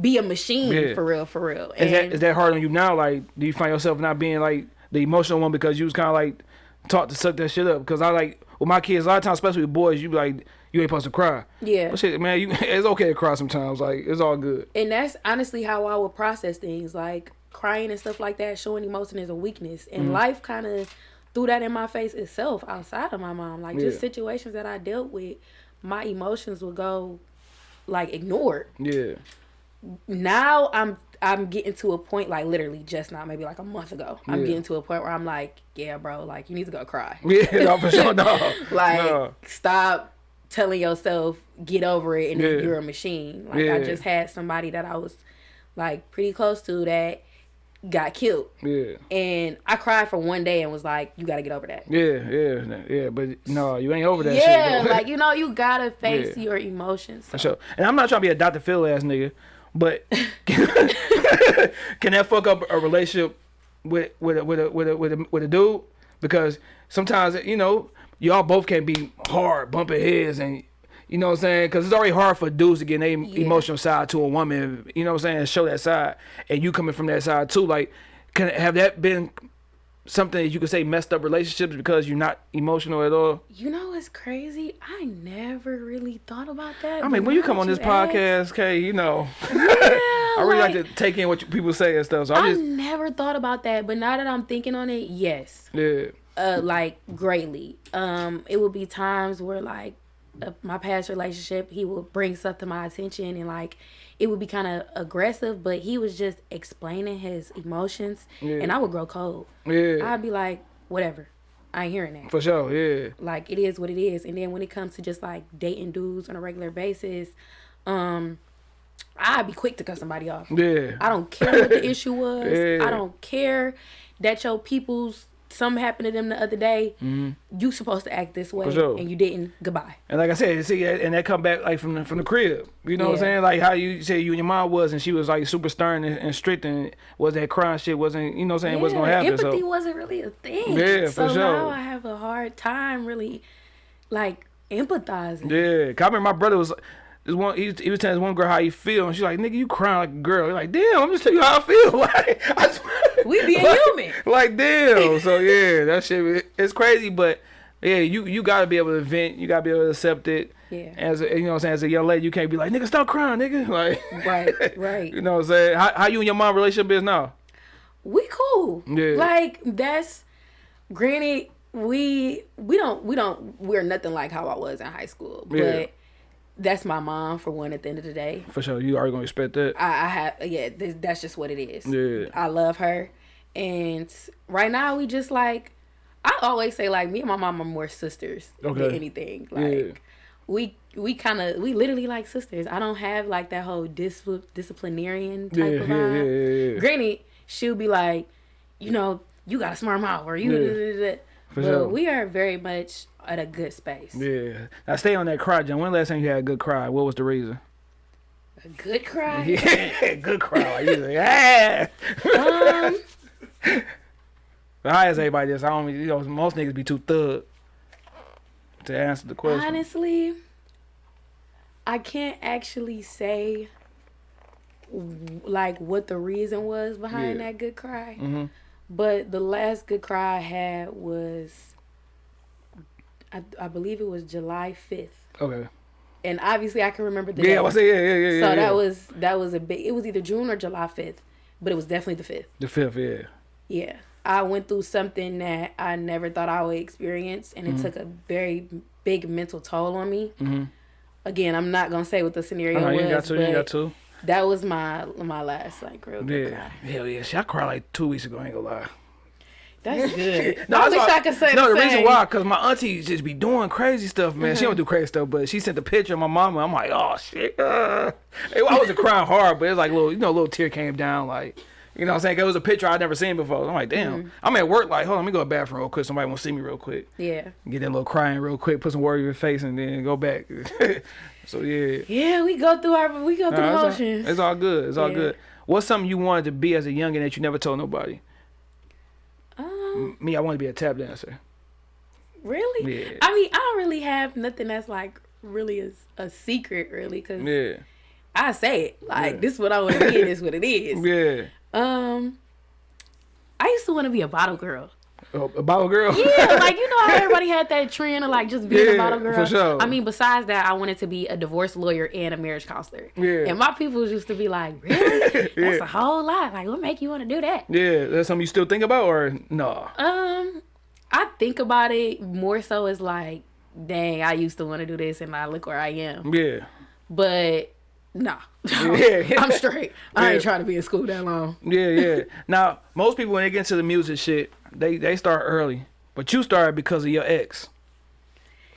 be a machine Yeah. for real, for real. Is that And is that hard on you now? Like, do you find yourself not being like the emotional one because you was kind of like taught to suck that shit up? Because I like with my kids a lot of times, especially with boys, you be like you ain't supposed to cry. yeah. But shit, man, you it's okay to cry sometimes. Like it's all good. And that's honestly how I would process things. Like crying and stuff like that, showing emotion is a weakness. And Mm-hmm. life kind of threw that in my face itself outside of my mom. Like just situations that I dealt with, my emotions would go like ignored. Yeah, now I'm I'm getting to a point like literally just now, maybe like a month ago. I'm Yeah. getting to a point where I'm like, yeah, bro, like you need to go cry. yeah, no, for sure, no, Like no. stop telling yourself get over it and then Yeah. you're a machine. Like Yeah. I just had somebody that I was like pretty close to that got killed. yeah, And I cried for one day and was like, you gotta get over that. yeah, yeah, yeah. But no, you ain't over that yeah, shit. like you know, you gotta face Yeah. your emotions. So. For sure. And I'm not trying to be a Dr. Phil ass nigga, but can that fuck up a relationship with with a, with a, with a, with a, with a dude? Because sometimes you know y'all both can't be hard bumping heads and. You know what I'm saying? Because it's already hard for dudes to get their emotional side to a woman. You know what I'm saying? Show that side, and you coming from that side too. Like, can have that been something that you could say messed up relationships because you're not emotional at all? You know what's crazy? I never really thought about that. I mean, when you come on this ask- podcast, okay, you know, Yeah, I really like, like, to take in what you, people say and stuff. So I I just, never thought about that, but now that I'm thinking on it, yes, yeah, uh, like greatly. Um, it would be times where like uh, my past relationship, he would bring stuff to my attention, and like it would be kind of aggressive, but he was just explaining his emotions, Yeah. and I would grow cold. yeah, I'd be like, whatever, I ain't hearing that. for sure, yeah, like it is what it is and then when it comes to just like dating dudes on a regular basis um i'd be quick to cut somebody off yeah, i don't care what the issue was Yeah. i don't care that your people's something happened to them the other day you supposed to act this way Mm-hmm. sure. and you didn't goodbye and like I said, see, and that come back like from the, from the crib. You know what I'm saying? Like how you say you and your mom was, and she was like super stern and, and strict, and was that crying shit wasn't, you know what I'm saying, what's gonna happen? empathy So wasn't really a thing Yeah, for so sure. now i have a hard time really like empathizing Yeah, I remember my brother was. This one he, he was telling this one girl how he feel, and she's like, "Nigga, you crying like a girl." You're like, "Damn, I'm just telling you how I feel." like, I swear, We being like, human. Like, damn. So yeah, that shit it's crazy, but yeah, you you gotta be able to vent. You gotta be able to accept it. Yeah. As a, you know, what I'm saying as a young lady, you can't be like, "Nigga, stop crying, nigga." Like, Right, right. you know, what I'm saying how, how you and your mom relationship is now? we cool. Yeah. Like that's granted we we don't we don't we're nothing like how I was in high school. But Yeah. That's my mom for one at the end of the day. For sure, you are gonna expect that. I, I have yeah, th- that's just what it is. Yeah. I love her. And right now we just like I always say like me and my mom are more sisters than Okay. anything. Like Yeah. we we kind of we literally like sisters. I don't have like that whole dis- disciplinarian type Yeah, of vibe. yeah, yeah. Granted, she'll be like, you know, you got a smart mouth or you. Yeah. da, da, da, but sure. we are very much at a good space. Yeah. Now stay on that cry, John. When last time you had a good cry? What was the reason? A good cry. Yeah, good cry. You like, yeah. Um, But how is everybody this? I don't. You know, most niggas be too thug to answer the question. honestly, I can't actually say like what the reason was behind Yeah. that good cry. Mhm. But the last good cry I had was, I, I believe it was July fifth, Okay. and obviously I can remember the Yeah, day. I was saying, yeah, yeah, yeah, yeah. so yeah. that was that was a big. It was either June or July fifth, but it was definitely the fifth. the fifth. Yeah. Yeah. I went through something that I never thought I would experience, and it Mm-hmm. took a very big mental toll on me. Again, I'm not gonna say what the scenario I was, you got to. You got to. that was my my last like real Yeah. cry. Hell yeah. Shit, I cried like two weeks ago. I ain't gonna lie. That's good. I that's wish I could say No, the, the, reason why, cause my auntie just be doing crazy stuff, man. Mm-hmm. She don't do crazy stuff, but she sent the picture of my mama. I'm like, oh shit. Uh. I wasn't crying hard, but it was like little, you know, a little tear came down, like. You know what I'm saying? It was a picture I'd never seen before. I'm like, damn. Mm-hmm. I'm at work, like, hold on, let me go to the bathroom real quick. Somebody want to see me real quick. Yeah. Get that little crying real quick, put some words in your face, and then go back. so, yeah. Yeah, we go through our we go through Nah, the it's, all, motions. it's all good. It's all good. What's something you wanted to be as a youngin that you never told nobody? Me, I want to be a tap dancer. really? Yeah. I mean, I don't really have nothing that's like really a, a secret, really, because Yeah. I say it like Yeah. this is what I want to be, this is what it is. Yeah. Um, I used to want to be a bottle girl. Oh, a bottle girl? Yeah, like you know how everybody had that trend of like just being Yeah, a bottle girl. for sure. I mean, besides that, I wanted to be a divorce lawyer and a marriage counselor. Yeah. And my people used to be like, "Really? That's Yeah. a whole lot. Like, what make you want to do that?" Yeah, that's something you still think about, or no? Um, I think about it more so as like, dang, I used to want to do this, and now look where I am. Yeah, But nah, Yeah. I'm straight. I Yeah. ain't trying to be in school that long. yeah, yeah. now, most people when they get into the music shit, they they start early, but you started because of your ex,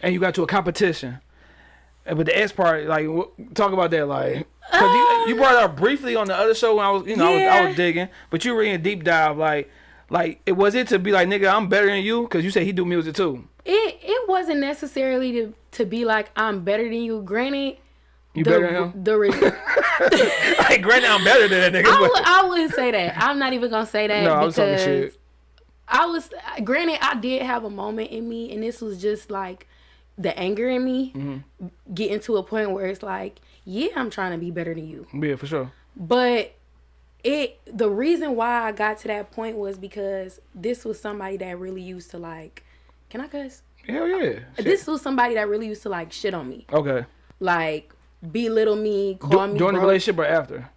and you got to a competition. But the ex part, like, talk about that, like, cause you, you um, brought it up briefly on the other show when I was, you know, I, was, I was digging, but you were in deep dive, like, like, it was it to be like, nigga, I'm better than you, cause you said he do music too. It it wasn't necessarily to to be like I'm better than you. Granted, You the, better than him. the like, granted, I'm better than that nigga. I, but- would, I wouldn't say that. I'm not even gonna say that no, I was talking because shit. I was. Granted, I did have a moment in me, and this was just like the anger in me Mm-hmm. getting to a point where it's like, yeah, I'm trying to be better than you, Yeah, for sure. but it. The reason why I got to that point was because this was somebody that really used to like. Can I cuss? Hell yeah. Shit. This was somebody that really used to like shit on me, okay. like belittle me, call Du- me. during the relationship or after?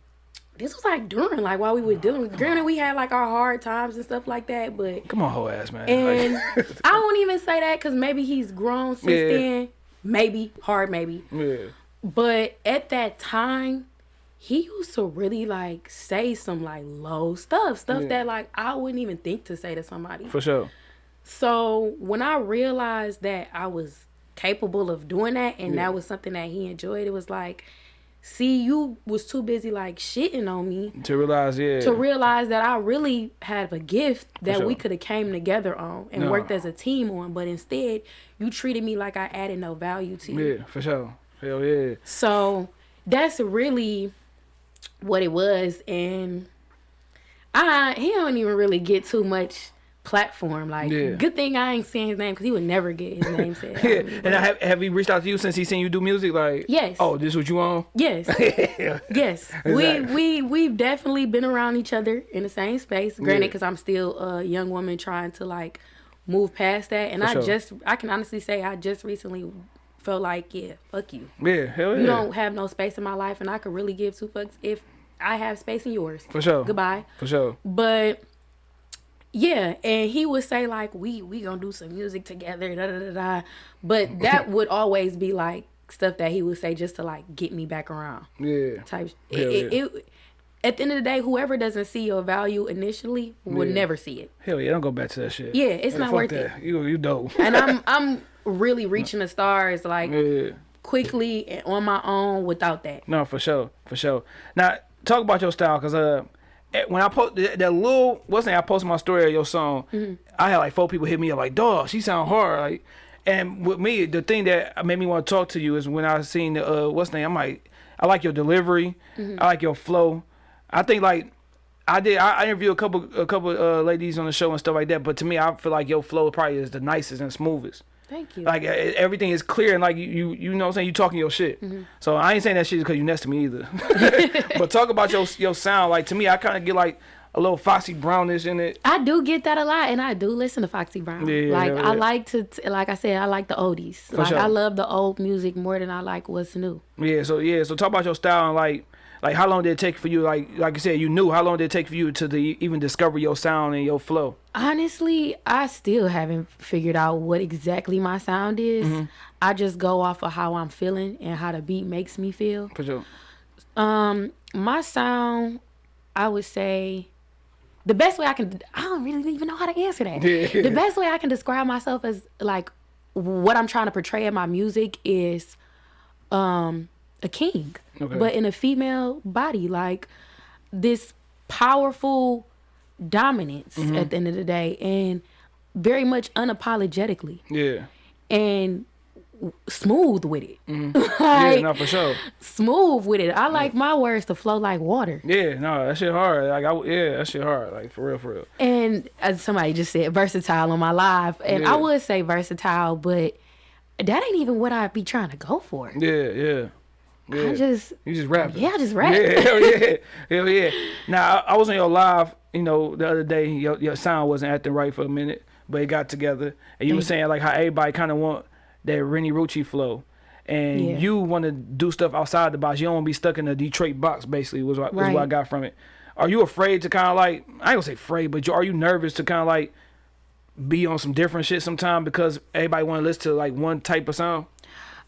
This was like during like while we were dealing with granted we had like our hard times and stuff like that but Come on, whole ass man. and i won't even say that because maybe he's grown since Yeah. then maybe hard maybe yeah. but at that time he used to really like say some like low stuff stuff Yeah. that like i wouldn't even think to say to somebody For sure. so when i realized that i was capable of doing that and Yeah. that was something that he enjoyed it was like see you was too busy like shitting on me To realize, yeah. to realize that I really have a gift that we could have came together on and No. worked as a team on, but instead you treated me like I added no value to you. yeah, for sure. Hell yeah. So that's really what it was, and I he don't even really get too much platform. Like, Yeah. good thing I ain't saying his name because he would never get his name said. Yeah. And I have, have he reached out to you since he seen you do music? Like, Yes. Oh, this is what you on? Yes. Yes, we Exactly. we we've definitely been around each other in the same space. Granted, Yeah. because I'm still a young woman trying to like move past that, and For I sure. just I can honestly say I just recently felt like yeah, fuck you. Yeah. Hell yeah. You don't have no space in my life, and I could really give two fucks if I have space in yours. For sure. Goodbye. For sure. But yeah, and he would say like we we gonna do some music together, da da da da. But that would always be like stuff that he would say just to like get me back around Yeah. type. Hell It, yeah. it, it, at the end of the day, whoever doesn't see your value initially will Yeah. never see it. Hell yeah. Don't go back to that shit. Yeah, it's Hey, not worth that. it. You you dope. And I'm I'm really reaching the stars like yeah. quickly and on my own without that. No, for sure, for sure. Now, talk about your style, cause uh, when I post that, that little what's the name, I posted my story of your song. Mm-hmm. I had like four people hit me up like, "Dog, she sound hard." Like, and with me, the thing that made me want to talk to you is when I seen the uh, what's the name. I'm like, I like your delivery, Mm-hmm. I like your flow. I think like. I did. I, I interviewed a couple, a couple uh, ladies on the show and stuff like that. But to me, I feel like your flow probably is the nicest and smoothest. Thank you. Like everything is clear and like you, you, you know what I'm saying. You talking your shit. Mm-hmm. So I ain't saying that shit because you next to me either. but talk about your your sound. Like to me, I kind of get like a little Foxy Brownish in it. I do get that a lot, and I do listen to Foxy Brown. Yeah, like yeah, I yeah. like to, t- like I said, I like the oldies. like sure. I love the old music more than I like what's new. Yeah. So yeah. So talk about your style and like like how long did it take for you? Like like you said, you knew how long did it take for you to the, even discover your sound and your flow? Honestly, I still haven't figured out what exactly my sound is. Mm-hmm. I just go off of how I'm feeling and how the beat makes me feel. For sure. Um, my sound, I would say, the best way I can, I don't really even know how to answer that. Yeah. The best way I can describe myself as like what I'm trying to portray in my music is, um, a king, Okay. but in a female body, like this powerful dominance Mm-hmm. at the end of the day, and very much unapologetically Yeah. and smooth with it. Yeah. like No, for sure. smooth with it. I like my words to flow like water. Yeah. No, that shit hard. Like I yeah, that shit hard. Like for real, for real. And as somebody just said, versatile on my live. And Yeah. I would say versatile, but that ain't even what I'd be trying to go for. Yeah. Yeah. Yeah. I just You just rap. Yeah, I just rap. Yeah, hell yeah, hell yeah. Now I, I was on your live, you know, the other day. Your your sound wasn't acting right for a minute, but it got together, and you were saying like how everybody kind of want that Rennie Rucci flow, and Yeah. you want to do stuff outside the box. You don't want to be stuck in a Detroit box. Basically, was what, was what I got from it. Are you afraid to kind of like I ain't gonna say afraid, but you, are you nervous to kind of like be on some different shit sometime because everybody want to listen to like one type of sound?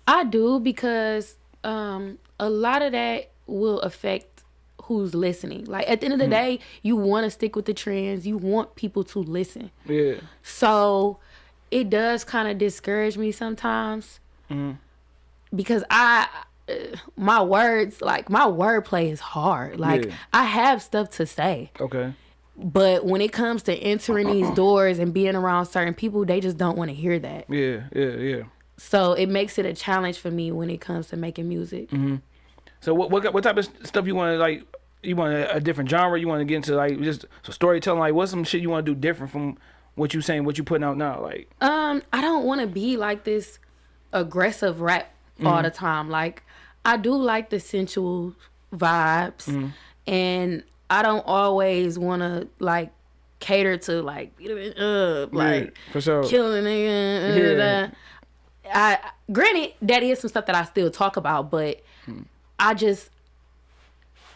I do because um a lot of that will affect who's listening. Like at the end of the Mm-hmm. day, you want to stick with the trends. You want people to listen. Yeah, So it does kind of discourage me sometimes Mm-hmm. because I, my words, like my wordplay is hard. Like Yeah. I have stuff to say, okay. but when it comes to entering these doors and being around certain people, they just don't want to hear that. Yeah, yeah, yeah. So it makes it a challenge for me when it comes to making music. Mm-hmm. So what what what type of stuff you want to like? You want a, a different genre? You want to get into like just so storytelling? Like what's some shit you want to do different from what you saying? What you putting out now? Like Um, I don't want to be like this aggressive rap Mm-hmm. all the time. Like, I do like the sensual vibes, Mm-hmm. and I don't always want to like cater to like beat up, like yeah, for sure. kill a nigga. uh, Yeah. da. I granted that is some stuff that I still talk about, but Hmm. I just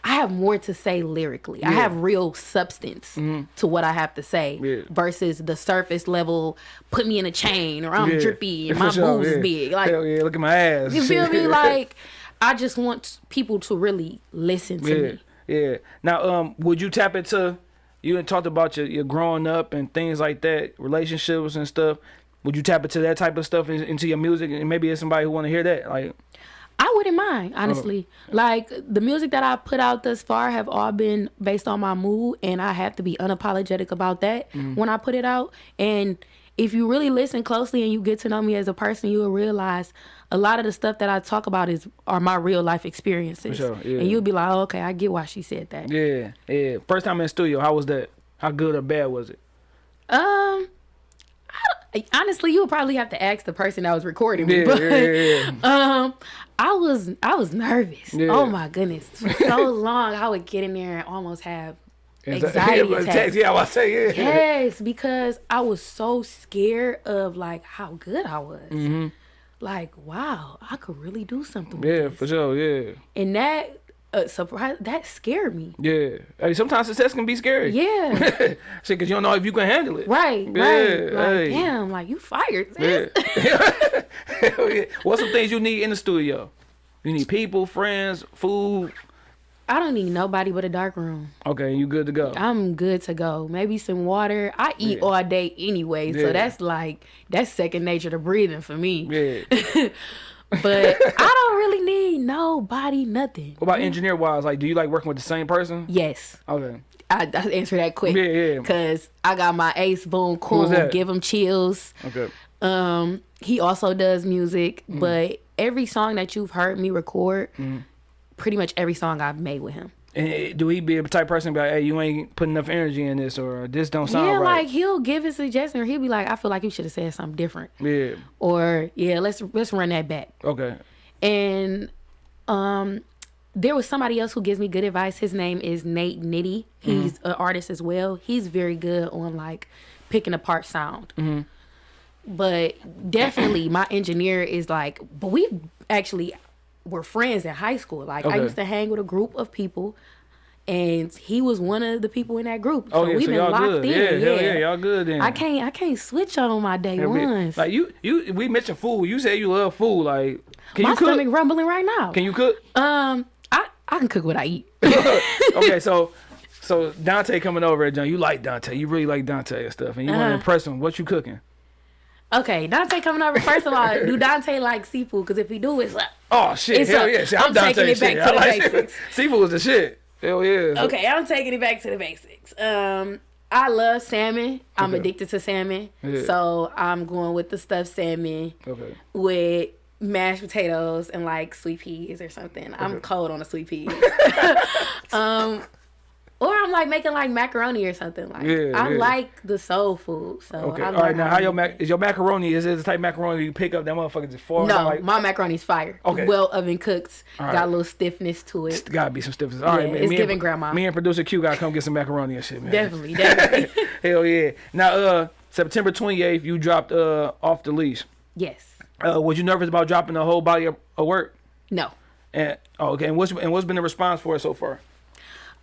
I have more to say lyrically. I have real substance to what I have to say Yeah. versus the surface level. Put me in a chain, or I'm Yeah. drippy and my sure, boobs yeah. big. Like Hell yeah, look at my ass. you feel me? Like I just want people to really listen to yeah, me. yeah. Now, um, would you tap into? You had talked about your, your growing up and things like that, relationships and stuff. Would you tap into that type of stuff in, into your music? And maybe it's somebody who want to hear that. Like, I wouldn't mind, honestly. Like the music that I put out thus far have all been based on my mood, and I have to be unapologetic about that when I put it out. And if you really listen closely and you get to know me as a person, you will realize a lot of the stuff that I talk about is are my real life experiences. sure, yeah. And you'll be like, oh, okay, I get why she said that. yeah, yeah. First time in the studio, how was that? How good or bad was it? Um, honestly, you would probably have to ask the person that was recording me. Yeah, but, yeah, yeah, um, I was I was nervous. Oh my goodness, for so long I would get in there and almost have anxiety yeah, attacks. Yeah, I say yeah. Yes, because I was so scared of like how good I was. Mm-hmm. Like, wow, I could really do something. with Yeah, for sure. Yeah, and that uh, surprise that scared me. yeah. Hey, sometimes success can be scary. Yeah, Shit, because you don't know if you can handle it. right, Yeah, right. Like, hey. damn, like you fired. Sis. Yeah. What's some things you need in the studio? You need people, friends, food. I don't need nobody but a dark room. Okay, you good to go. I'm good to go. Maybe some water. I eat Yeah. all day anyway, Yeah. so that's like that's second nature to breathing for me. Yeah. But I don't really need nobody, nothing. What about engineer wise? Like, do you like working with the same person? Yes. Okay. I, I answer that quick. Yeah, yeah. Cause I got my ace boom cool, give him chills. Okay. Um, he also does music, Mm. but every song that you've heard me record, Mm-hmm. pretty much every song I've made with him. And eh, do he be a type person be like, hey, you ain't putting enough energy in this, or this don't sound yeah, right? like he'll give his suggestion, or he'll be like, "I feel like you should have said something different," yeah. or "Yeah, let's let's run that back." Okay. And um, there was somebody else who gives me good advice. His name is Nate Nitty. He's an artist as well. He's very good on like picking apart sound. But definitely, my engineer is like. But we actually were friends in high school. Like I used to hang with a group of people. And he was one of the people in that group. Oh so yeah, we've so been locked good. in. Yeah, hell yeah, y'all good then. I can't I can't switch on my day Yeah, ones. Like you, you, we mentioned food. You say you love food. Like, can my you cook? stomach rumbling right now. Can you cook? Um, I I can cook what I eat. okay, so so Dante coming over at John. You like Dante. You really like Dante and stuff, and you want to Uh-huh. impress him. What you cooking? Okay, Dante coming over. First of all, do Dante like seafood? Because if he do, it's like Oh shit! It's hell up. yeah! Shit, I'm, I'm Dante. taking it back shit. to I the like basics. Seafood is the shit. Hell yeah. okay. I'm taking it back to the basics. Um, I love salmon. I'm Okay. addicted to salmon, Yeah. so I'm going with the stuffed salmon Okay. with mashed potatoes and like sweet peas or something. I'm cold on the sweet peas. um, or I'm like making like macaroni or something. Like Yeah, I yeah. like the soul food. So Okay. I All right. Now, how your mac is your macaroni? Is it the type of macaroni you pick up that motherfucker just fall? No, like, my macaroni's fire. Okay. Well oven cooked. Right. Got a little stiffness to it. gotta be some stiffness. All right, Yeah, man. it's me giving and, grandma. Me and producer Q gotta come get some macaroni and shit, man. Definitely, definitely. Hell yeah. Now, uh, September 28th, you dropped uh off the leash. yes. Uh, was you nervous about dropping the whole body of, of work? No. And oh, okay. And what's and what's been the response for it so far?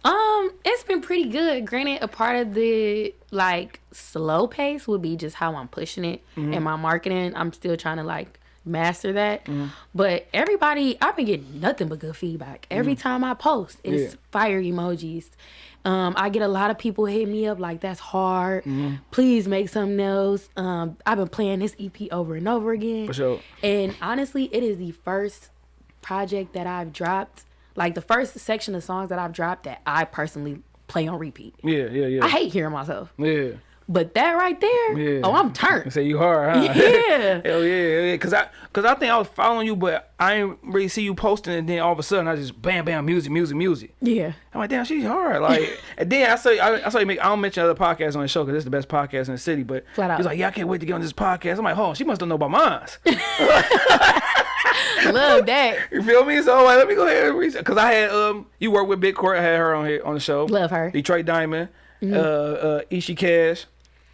Um, it's been pretty good. Granted, a part of the like slow pace would be just how I'm pushing it Mm-hmm. and my marketing. I'm still trying to like master that. But everybody, I've been getting nothing but good feedback. Every time I post, it's Mm-hmm. Yeah. fire emojis. Um, I get a lot of people hit me up like that's hard. Please make something else. Um, I've been playing this EP over and over again. For sure. And honestly, it is the first project that I've dropped, like the first section of songs that I've dropped that I personally play on repeat. Yeah, yeah, yeah. I hate hearing myself, yeah. But that right there, Yeah. oh, I'm turned. say you hard, huh? Yeah. Hell yeah, yeah. Cause I, cause I think I was following you, but I didn't really see you posting, and then all of a sudden I just bam, bam, music, music, music. Yeah. I'm like, damn, she's hard. Like, and then I saw, I, I saw you make. I don't mention other podcasts on the show because it's the best podcast in the city. But Flat out. he's like, yeah, I can't wait to get on this podcast. I'm like, oh, she must don't know about mine. Love that. You feel me? So like, let me go ahead and research because I had um, you work with Big Court. I had her on here on the show. Love her. Detroit Diamond, uh, uh, Ishi Cash.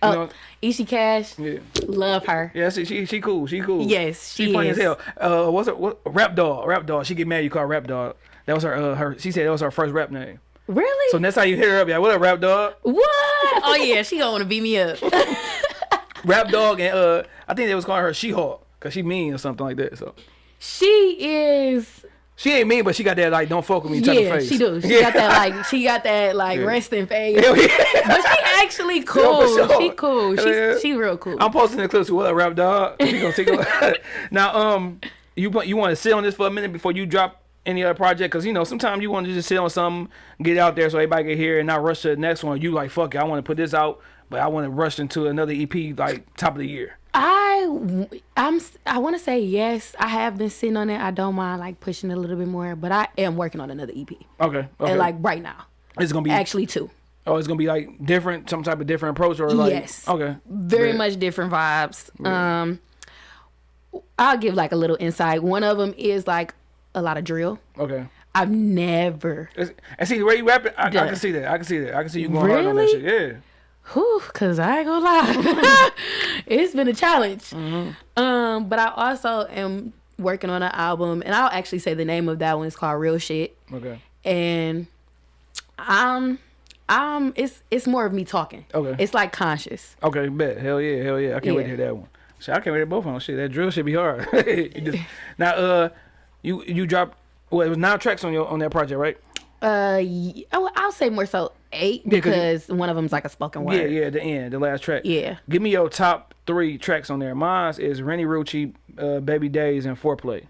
You Oh, Ishi Cash, yeah, love her. yeah. She, she she cool. She cool. Yes, she funny is. as hell. Uh, what's her what, rap dog? Rap dog. She get mad you call her rap dog. That was her. Uh, her. She said that was her first rap name. Really? So that's how you hit her up, yeah, what up, rap dog? what? Oh yeah, she gonna wanna beat me up. Rap dog and uh, I think they was calling her She Hulk because she mean or something like that. So she is. She ain't mean, but she got that like don't fuck with me type Yeah, of face. she do. She Yeah. got that like she got that like Yeah. resting face. Yeah. But she actually cool. For sure. She cool. She she real cool. I'm posting the clips. What up, rap dog? She gonna take a now. Um, you want- you want to sit on this for a minute before you drop any other project? Because you know sometimes you want to just sit on something, get out there so everybody can hear, and not rush to the next one. You like fuck it, I want to put this out, but I want to rush into another EP like top of the year. I I'm I want to say yes. I have been sitting on it. I don't mind like pushing it a little bit more, but I am working on another EP Okay, okay. and like right now, it's gonna be actually two. Oh, it's gonna be like different, some type of different approach, or like Yes. okay, very Bet. much different vibes. Um, I'll give like a little insight. One of them is like a lot of drill. okay. I've never, It's- And see the way you rapping, I, I can see that. I can see that. I can see you going hard on that shit. Yeah. Whew, cause I ain't gonna lie, it's been a challenge. Mm-hmm. Um, but I also am working on an album, and I'll actually say the name of that one is called Real Shit. Okay. and um um it's it's more of me talking Okay. it's like conscious Okay. Bet. Hell yeah. Hell yeah. I can't wait to hear that one. Shit, I can't wait to both of them. Shit, that drill should be hard. Just- now, uh, you you dropped. Well, it was nine tracks on your on that project, right? Uh oh, i'll say more so eight because one of them's like a spoken Yeah, word yeah. Yeah, the end, the last track. Yeah. Give me your top three tracks on there. Mine is Rennie Rucci, uh, Baby Days, and Foreplay.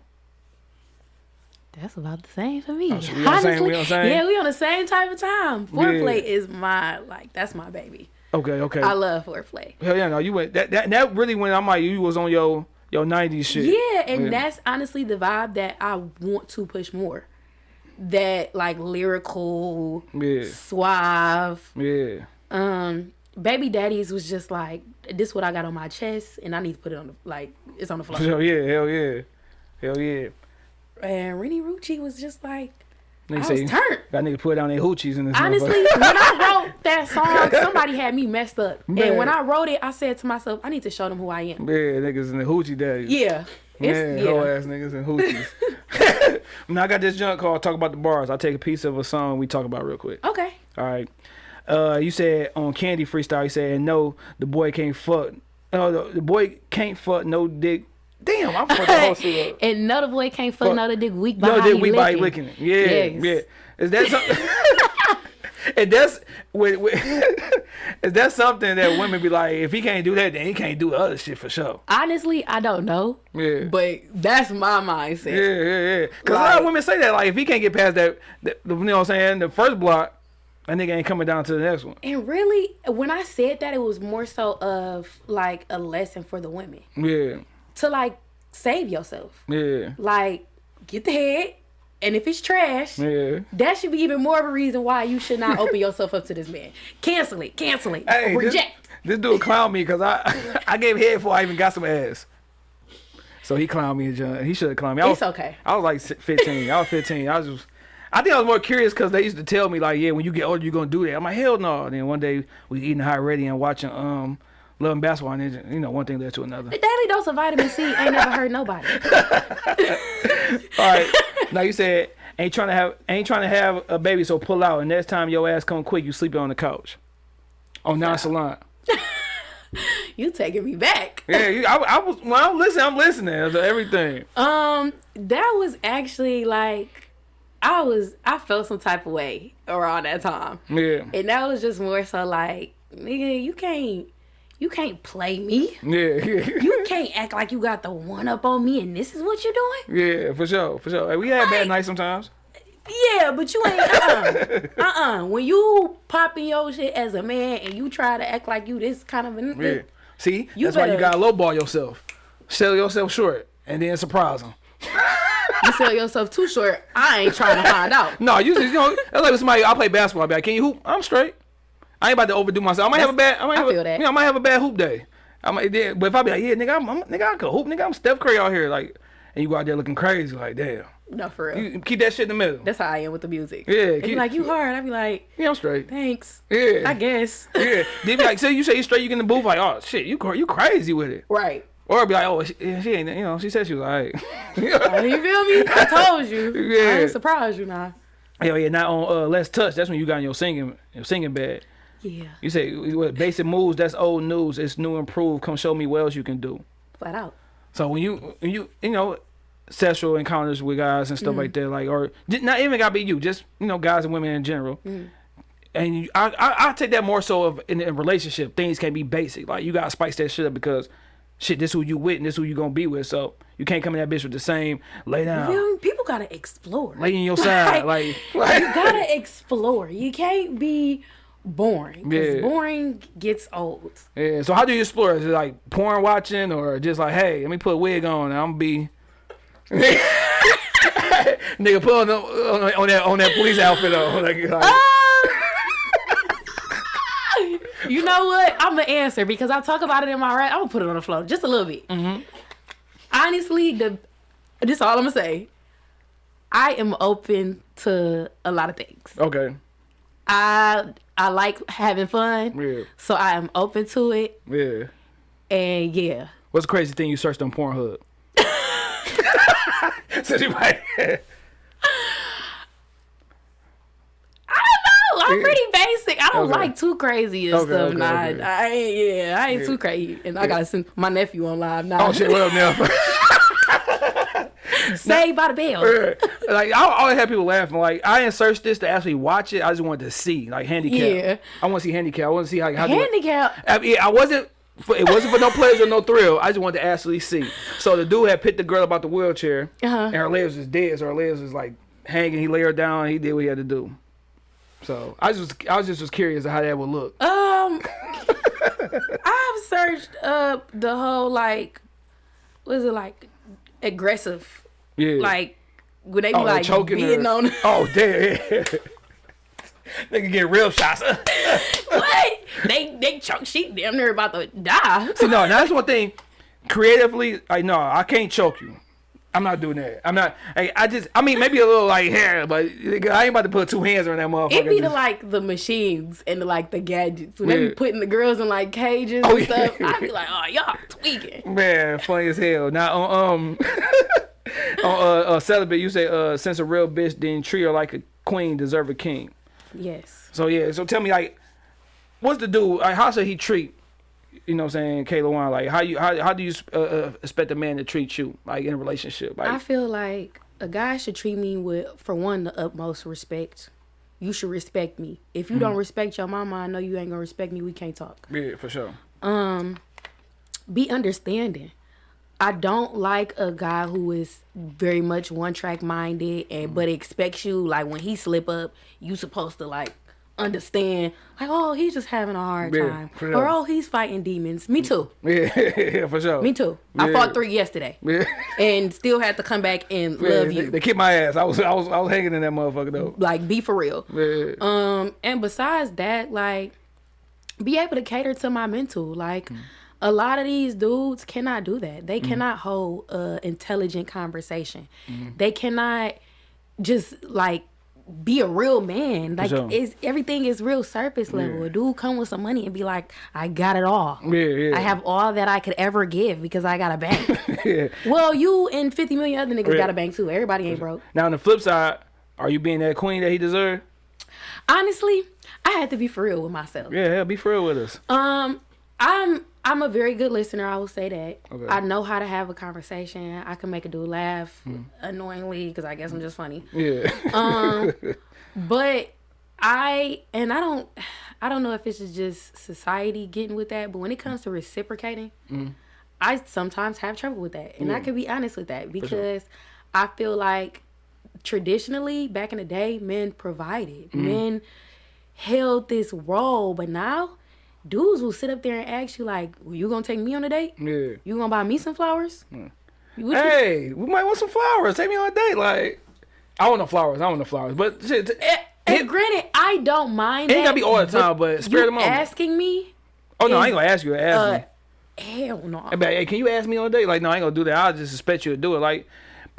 that's about the same for me Oh, so same- we yeah we on the same type of time foreplay is my like that's my baby Okay. Okay. i love foreplay Hell yeah, no, you went that that that really when I'm like you was on your your '90s shit. Yeah, and Yeah. that's honestly the vibe that I want to push more. That like lyrical, Yeah. suave. Yeah. Um, Baby Daddies was just like this. What I got on my chest, and I need to put it on the like it's on the floor. Hell yeah, hell yeah, hell yeah. and Rennie Rucci was just like Nigga I say, was turned. Got nigga put down their hoochies in this. Honestly, when I wrote that song, somebody had me messed up. Man. And when I wrote it, I said to myself, I need to show them who I am. yeah, niggas in the hoochie days. Yeah. Man, yeah. ass niggas and hoochies. now I got this junk called "Talk About the Bars." I'll take a piece of a song we talk about real quick. Okay. All right. Uh, you said on Candy Freestyle, you said no, the boy can't fuck. Oh, the, the boy can't fuck no dick. Damn, I'm fucking the whole shit up. And another boy can't fuck another dick weak No, behind did he we by licking. licking it? Yeah, Yes. yeah. Is that something? and that's with, with is that something that women be like, if he can't do that, then he can't do other shit for sure. Honestly, I don't know. Yeah. But that's my mindset. Yeah, yeah, yeah. Cause a lot of women say that, like, if he can't get past that, that you know what I'm saying, the first block, that nigga ain't coming down to the next one. And really, when I said that, it was more so of like a lesson for the women Yeah, to like save yourself. yeah, Like, get the head. And if it's trash, yeah. that should be even more of a reason why you should not open yourself up to this man. Cancel it. Cancel it. Hey, this, Reject. this dude clowned me because I I gave head before I even got some ass. So he clowned me and John. He should have clowned me. I It's was, okay. I was like 15. I was 15. I was just. I think I was more curious because they used to tell me like, yeah, when you get older, you're gonna do that. I'm like, hell no. And then one day we eating hot ready and watching um, Love and Basketball, and then, you know, one thing led to another. The daily dose of vitamin C ain't never hurt nobody. All right. now you said ain't trying to have ain't trying to have a baby, so pull out. And next time your ass come quick, you sleeping on the couch, on nonchalant. You taking me back. Yeah, you, I, I was when I'm listening, I'm listening to everything. Um, that was actually like I was I felt some type of way around that time. Yeah, And that was just more so like, nigga, you can't you can't play me. yeah, yeah, You can't act like you got the one up on me and this is what you're doing. yeah, for sure, for sure. Hey, we had bad nights sometimes. Yeah, but you ain't uh uh. Uh uh. When you popping your shit as a man and you try to act like you this kind of a Yeah. See, You that's why you gotta lowball yourself, sell yourself short, and then surprise them. you sell yourself too short, I ain't trying to find out. No, you, you know, that's like somebody. I play basketball. I be like, can you hoop? I'm straight. I ain't about to overdo myself. I might have a bad. I might I have feel a, that. Know, I might have a bad hoop day. I might. Yeah, but if I be like, yeah, nigga, I'm, I'm nigga, I can hoop, nigga, I'm Steph Curry out here, like, and you go out there looking crazy, like, damn. No, for real. You keep that shit in the middle. That's how I am with the music. Yeah, keep- like, you hard. I be like, Yeah, I'm straight. thanks. Yeah. I guess. Yeah. They be like, say you say you straight, you get in the booth, like, oh shit, you you crazy with it. Right. Or be like, oh, she, she ain't, you know, she said she was alright. Oh, you feel me? I told you. I Yeah. ain't surprised you now. Hell yeah, not on uh, Let's Touch. That's when you got in your singing, your singing bed. Yeah. You say what basic moves? That's old news. It's new, improved. Come show me what else you can do. Flat out. So when you when you you know sexual encounters with guys and stuff mm. like that, like or not even gotta be you, just you know guys and women in general. Mm. And you, I, I I take that more so of in a relationship things can be basic. Like you gotta spice that shit up because shit, this who you with and this who you gonna be with. So you can't come in that bitch with the same lay down, feel me? People gotta explore. lay in your side, like, you gotta explore. You can't be boring. Because Yeah. boring gets old. Yeah. So how do you explore? Is it like porn watching or just like, hey, let me put a wig on and I'm gonna be Nigga put on, the, on, on that on that police outfit on. Like, like, Um, You know what? I'm gonna answer because I talk about it in my rap. I'm gonna put it on the floor just a little bit. Mm-hmm. Honestly, the this is all I'm gonna say. I am open to a lot of things. Okay. I I like having fun, Yeah. so I am open to it. Yeah. And yeah, What's the crazy thing you searched on Pornhub? Said you might. I'm pretty basic. I don't Okay. like too crazy and Okay, stuff. okay, nah, okay. I ain't. Yeah, I ain't too crazy. And I gotta send my nephew on live now. Oh shit! What up now? Saved by the bell. like I always have people laughing. Like I didn't search this to actually watch it. I just wanted to see like handicap. Yeah. I want to see handicap. I want to see how how Handicap. I, mean, I wasn't. For, it wasn't for no pleasure, or no thrill. I just wanted to actually see. So the dude had picked the girl about the wheelchair, Uh-huh. and her legs was dead. So her legs was like hanging. He laid her down. He did what he had to do. So I just, I was just was curious how that would look. Um, I've searched up the whole like, what is it like, aggressive, Yeah. like when they be oh, like choking being her. on. Oh damn. they can get real shots. what? They they choke. She damn near about to die. See, no, now that's one thing. Creatively, like no, I can't choke you. I'm not doing that. I'm not. I, I just. I mean, maybe a little like hair, but I ain't about to put two hands on that motherfucker. It be the like the machines and the like the gadgets when they be putting the girls in like cages Oh, and stuff. yeah. I be like, oh y'all tweaking. Man, funny as hell. Now on um uh, uh celibate, you say uh since a real bitch didn't treat her like a queen, deserve a king. Yes. So yeah, so tell me like, what's the dude? Like, how should he treat? You know, what I'm saying Kayla Wine. Like, how you how how do you uh, uh, expect a man to treat you like in a relationship? Like, I feel like a guy should treat me with, for one, the utmost respect. You should respect me. If you Mm-hmm. don't respect your mama, I know you ain't gonna respect me. We can't talk. yeah, for sure. Um, Be understanding. I don't like a guy who is very much one track minded and but expects you like when he slip up, you supposed to like understand like oh he's just having a hard Yeah, time or oh he's fighting demons. Me too. Yeah, for sure. Me too. I fought three yesterday Yeah. and still had to come back and Yeah, love you. they kicked my ass. I was I was I was hanging in that motherfucker though. like be for real. Yeah. Um, and besides that, like, be able to cater to my mental. Like, a lot of these dudes cannot do that. They cannot hold a intelligent conversation. They cannot just like be a real man. Like, sure. it's everything is real surface level. A dude come with some money and be like, I got it all. Yeah, yeah. I have all that I could ever give because I got a bank. yeah. well, you and 50 million other niggas Yeah. got a bank too. Everybody ain't broke. Now on the flip side, are you being that queen that he deserved? Honestly, I had to be for real with myself. Yeah, yeah, be for real with us. Um, I'm I'm a very good listener. I will say that. Okay. I know how to have a conversation. I can make a dude laugh hmm. annoyingly because I guess I'm just funny. Yeah. Um, but I and I don't I don't know if it's just society getting with that, but when it comes to reciprocating, hmm. I sometimes have trouble with that, and I can be honest with that because I feel like traditionally back in the day, men provided, hmm. men held this role, but now dudes will sit up there and ask you like, well, "You gonna take me on a date? yeah. You gonna buy me some flowers?" Hmm. You- Hey, we might want some flowers. Take me on a date. Like, I want no flowers. I want no flowers. But shit, And, eh, eh, and granted, I don't mind. It ain't gotta be all the time, but spare you the moment. asking me, oh no, I ain't gonna ask you. Ask uh, me. hell no. But, hey, can you ask me on a date? Like, no, I ain't gonna do that. I'll just expect you to do it. Like,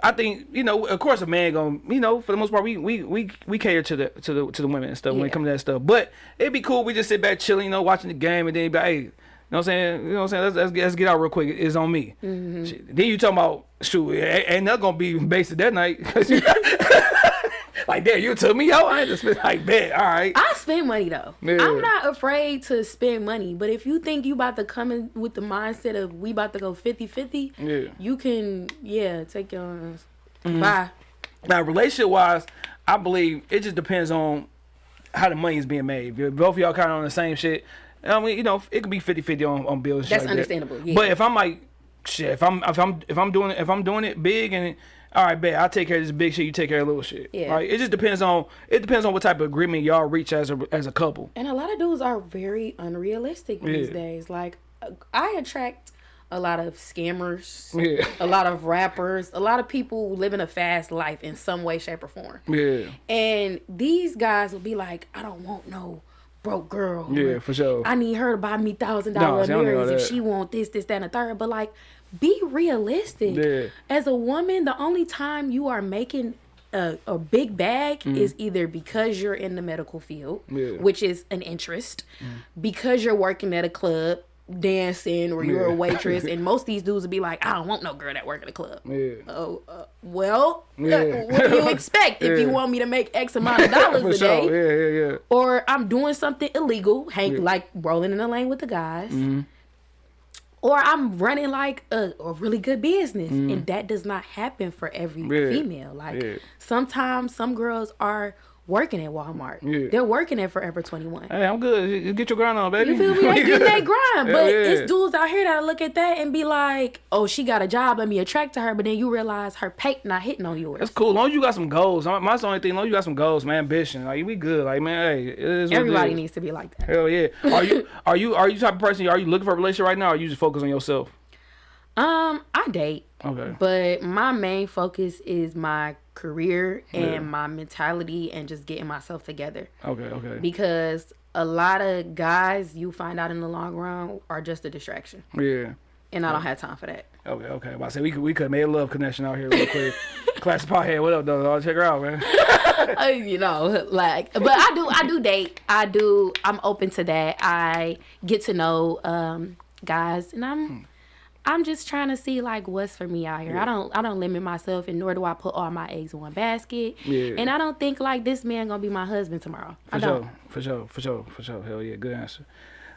I think you know, of course, a man gonna, you know, for the most part, we we we, we cater to the to the to the women and stuff when it comes to that stuff. But it'd be cool. We just sit back chilling, you know, watching the game, and then be like, hey, you know what I'm saying? You know what I'm saying? Let's let's get, let's get out real quick. It's on me. Mm-hmm. Then you talking about shoot, ain't ain't that gonna be based that night? like, damn, you took me out. I had to spend like, bet, all right. I spend money though. Yeah. I'm not afraid to spend money, but if you think you about to come in with the mindset of we about to go 50-50, Yeah. you can yeah take your ass. Mm-hmm. bye. Now, relationship wise, I believe it just depends on how the money is being made. If both of y'all kind of on the same shit, I mean, you know, it could be 50-50 on, on bills. That's like that. understandable, yeah. But if I'm like, shit, if I'm if I'm if I'm doing it if I'm doing it big and all right, bet I'll take care of this big shit. You take care of little shit. Yeah. Like it just depends on it depends on what type of agreement y'all reach as a as a couple. And a lot of dudes are very unrealistic these days. Like I attract a lot of scammers, Yeah. a lot of rappers, a lot of people living a fast life in some way, shape, or form. Yeah. And these guys will be like, I don't want no broke girl. Yeah, for sure. I need her to buy me thousand dollar dollar see, I don't need all mirrors if she want this, this, that, and the third. But like, be realistic. Yeah. As a woman, the only time you are making a, a big bag is either because you're in the medical field, Mm. Yeah. Mm. which is an interest, because you're working at a club dancing or you're a waitress and most of these dudes would be like i don't want no girl that work at a club Yeah. oh uh, well uh, Yeah. what do you expect if you want me to make x amount of dollars a day Yeah, yeah, yeah. or I'm doing something illegal, hang like rolling in the lane with the guys, Mm-hmm. Or I'm running like a, a really good business, and mm. that does not happen for every. Yeah. female. Like Yeah. sometimes some girls are working at Walmart, Yeah. they're working at Forever Twenty One. Hey, I'm good. You Get your grind on, baby. You feel me? They getting that grind, but yeah. it's dudes out here that look at that and be like, "Oh, she got a job. Let me attract to her." But then you realize her pay not hitting on yours. That's cool. As long as you got some goals. My- only thing. As long as you got some goals, man, ambition. Like we good. Like man, hey, it is what it Everybody needs to be like that. Hell yeah. Are you are you are you the type of person? Are you looking for a relationship right now? or you just focus on yourself? Um, I date. Okay. But my main focus is my career and my mentality and just getting myself together. Okay. Okay. Because a lot of guys you find out in the long run are just a distraction. Yeah. And I don't have time for that. Okay. Okay. Well, I said we could we could have made a love connection out here real quick. Class pothead. What up, though? I'll check her out, man. Uh, you know, like but I do I do date. I do I'm open to that. I get to know um guys and I'm I'm just trying to see like what's for me out here. I don't I don't limit myself and nor do I put all my eggs in one basket. Yeah. And I don't think like this man gonna be my husband tomorrow. For I don't. sure. For sure. For sure. For sure. Hell yeah. Good answer.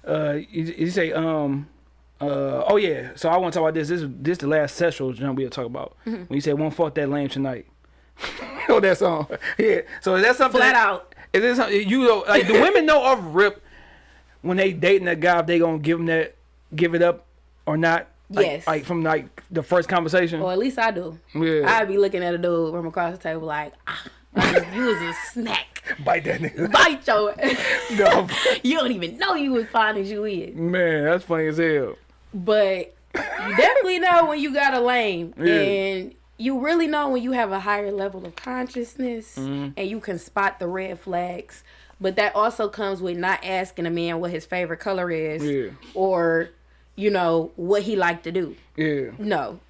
Uh, you, you say um. Uh, oh yeah, so I want to talk about this. This is this the last sexual jump we'll talk about. Mm-hmm. When you say "Won't fuck that lame tonight," oh that song. Yeah. So is that something? Flat that- out. Is this something you know? Like the women know off rip when they dating that guy if they gonna give him that, give it up or not. Like, Yes. Like from like the first conversation. Or at least I do. Yeah. I'd be looking at a dude from across the table like, ah, like, you was a snack. Bite that nigga. Bite your no, You don't even know you as fine as you is. man, that's funny as hell. But you definitely know when you got a lame. Yeah. And you really know when you have a higher level of consciousness Mm-hmm. and you can spot the red flags. But that also comes with not asking a man what his favorite color is Yeah. or, you know, what he liked to do. Yeah. No.